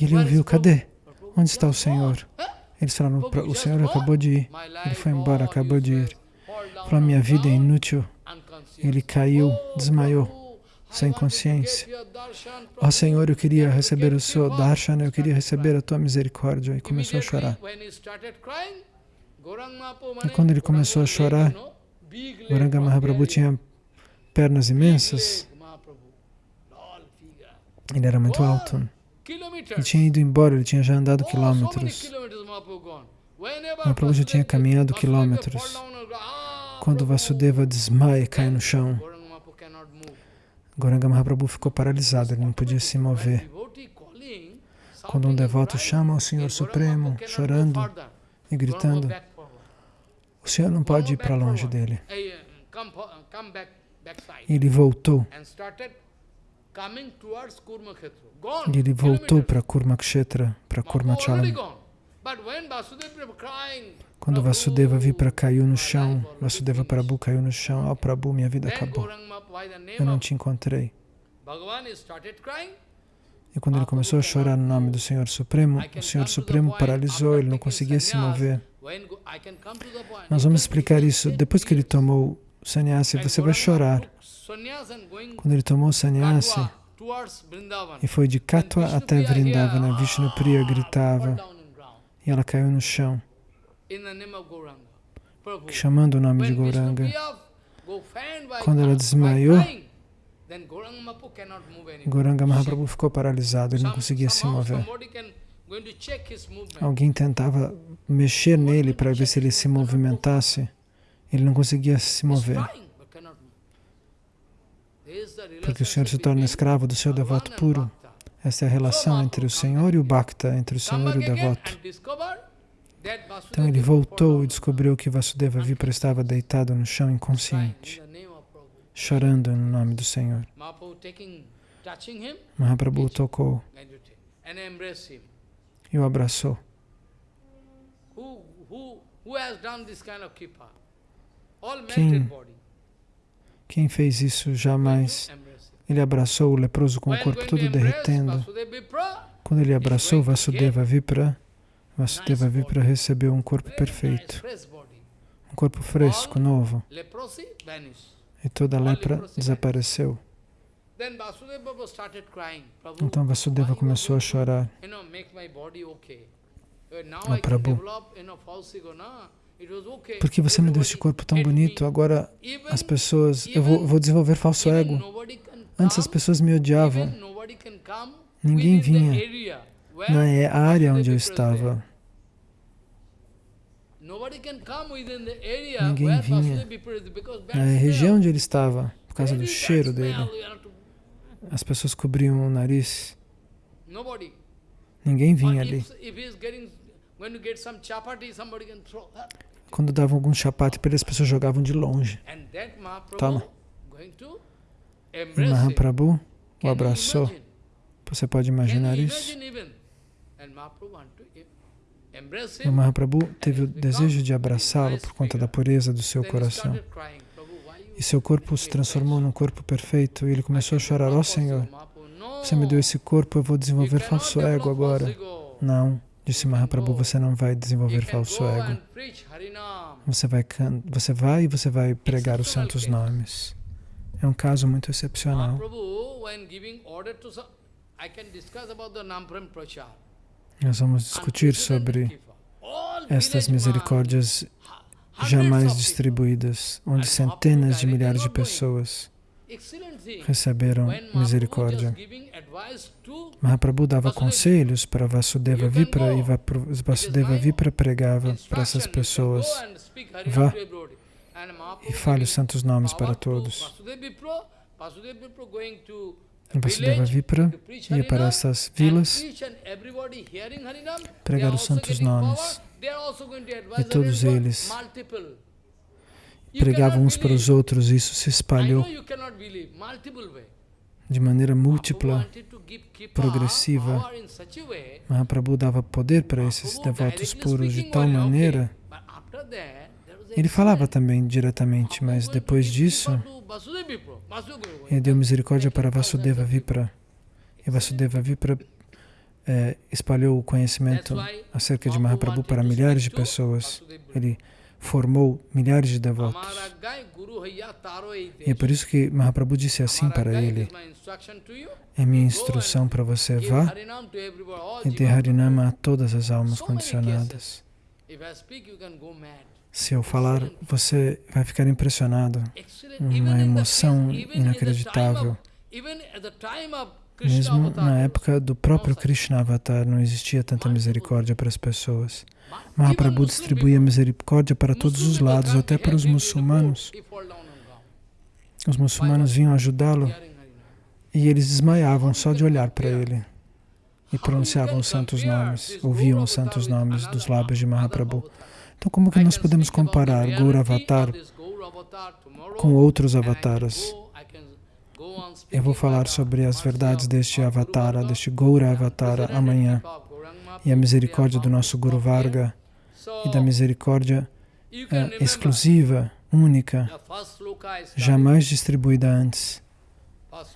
E ele ouviu, cadê? Onde está o Senhor? Eles falaram, o Senhor acabou de ir. Ele foi embora, acabou de ir. Falou, minha vida é inútil. Ele caiu, desmaiou, sem consciência. Ó oh, Senhor, eu queria receber o seu darshana, eu queria receber a tua misericórdia. E começou a chorar. E quando ele começou a chorar, Goranga Mahaprabhu tinha pernas imensas. Ele era muito alto. Ele tinha ido embora, ele tinha já andado quilômetros. Mahaprabhu já tinha caminhado quilômetros. Quando Vasudeva desmaia e cai no chão, Goranga Mahaprabhu ficou paralisado, ele não podia se mover. Quando um devoto chama o Senhor Supremo, chorando e gritando, o Senhor não pode ir para longe dele. Ele voltou e ele voltou para Kurmakshetra, para Kurmachalam. Quando Vasudeva Vipra caiu no chão, Vasudeva Prabhu caiu no chão, oh Prabhu, minha vida acabou. Eu não te encontrei. E quando ele começou a chorar no nome do Senhor Supremo, o Senhor Supremo paralisou, ele não conseguia se mover. Nós vamos explicar isso. Depois que ele tomou o sannyasi, você vai chorar. Quando ele tomou o sannyasi e foi de Katwa até Vrindavana, Vishnu Priya gritava e ela caiu no chão chamando o nome de Gauranga. Quando ela desmaiou, Gauranga Mahaprabhu ficou paralisado, ele não conseguia se mover. Alguém tentava mexer nele para ver se ele se movimentasse. Ele não conseguia se mover. Porque o Senhor se torna escravo do seu devoto puro. Essa é a relação entre o Senhor e o Bhakta, entre o Senhor e o devoto. Então ele voltou e descobriu que Vasudeva Vipra estava deitado no chão inconsciente, chorando no nome do Senhor. Mahaprabhu tocou e o abraçou. Quem, quem fez isso jamais? Ele abraçou o leproso com o corpo todo derretendo. Quando ele abraçou Vasudeva Vipra, Vasudeva Vipra recebeu um corpo perfeito, um corpo fresco, novo, e toda a lepra desapareceu. Então Vasudeva começou a chorar. Oh Prabhu, porque você me deu este corpo tão bonito, agora as pessoas, eu vou, vou desenvolver falso ego. Antes as pessoas me odiavam, ninguém vinha na área onde eu estava. Ninguém vinha na região onde ele estava, por causa do cheiro dele. As pessoas cobriam o nariz. Ninguém vinha ali. Quando davam algum chapate para ele, as pessoas jogavam de longe. Toma. E Mahaprabhu o abraçou. Você pode imaginar isso? O Mahaprabhu teve o desejo de abraçá-lo por conta da pureza do seu coração. E seu corpo se transformou num corpo perfeito e ele começou a chorar, ó oh, Senhor, você me deu esse corpo, eu vou desenvolver falso ego agora. Não, disse Mahaprabhu, você não vai desenvolver falso ego. Você vai, você vai e você vai pregar os santos nomes. É um caso muito excepcional. Nós vamos discutir sobre estas misericórdias jamais distribuídas, onde centenas de milhares de pessoas receberam misericórdia. Mahaprabhu dava conselhos para Vasudeva Vipra e Vasudeva Vipra pregava para essas pessoas. Vá e fale os santos nomes para todos. Vasudeva Vipra ia para essas vilas pregar os santos nomes. E todos eles pregavam uns para os outros, e isso se espalhou de maneira múltipla, progressiva. Mahaprabhu dava poder para esses devotos puros de tal maneira. Ele falava também diretamente, mas depois disso, ele deu misericórdia para Vasudeva Vipra. E Vasudeva Vipra é, espalhou o conhecimento acerca de Mahaprabhu para milhares de pessoas. Ele formou milhares de devotos. E é por isso que Mahaprabhu disse assim para ele, é minha instrução para você, vá e dê Harinama a todas as almas condicionadas. Se eu falar, você vai ficar impressionado. Uma emoção inacreditável. Mesmo na época do próprio Krishna Avatar, não existia tanta misericórdia para as pessoas. Mahaprabhu distribuía misericórdia para todos os lados, até para os muçulmanos. Os muçulmanos vinham ajudá-lo e eles desmaiavam só de olhar para ele e pronunciavam os santos nomes, ouviam os santos nomes dos lábios de Mahaprabhu. Então, como que nós podemos comparar Gaura Avatar com outros avataras? Eu vou falar sobre as verdades deste Avatara, deste Gaura Avatara amanhã. E a misericórdia do nosso Guru Varga e da misericórdia uh, exclusiva, única, jamais distribuída antes,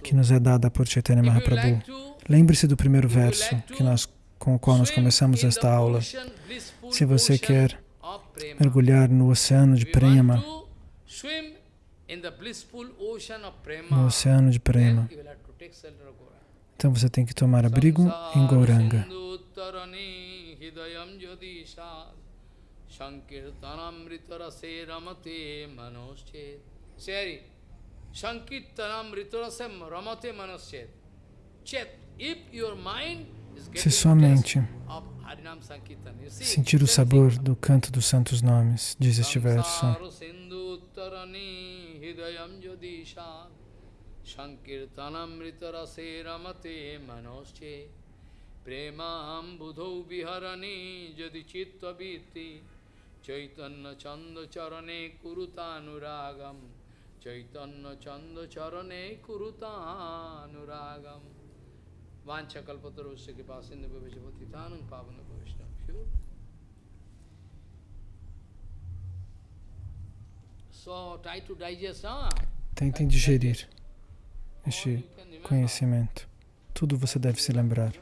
que nos é dada por Chaitanya Mahaprabhu. Lembre-se do primeiro verso que nós, com o qual nós começamos esta aula. Se você quer mergulhar no oceano de prema, no oceano de prema, então você tem que tomar abrigo em Gauranga. Sankirtanamritarase ramate manoschet. Seri, Sankirtanamritarase ramate manoschet. Chet, if your mind se sua mente sentir o sabor do canto dos santos nomes, diz este verso. Sankirtanamritarase ramate manosche Premam budhau viharani jadi chitta biti Chaitanya চন্দ চরণে কুরুতানুরাগম চৈতন্য চন্দ চরণে কুরুতানুরাগম वांछा कल्पतरुष्य के पास सिंधु भविष्यपति तानंग पावन वैष्णव So try to digest, ah. Tentem digerir este conhecimento. Tudo você deve se lembrar.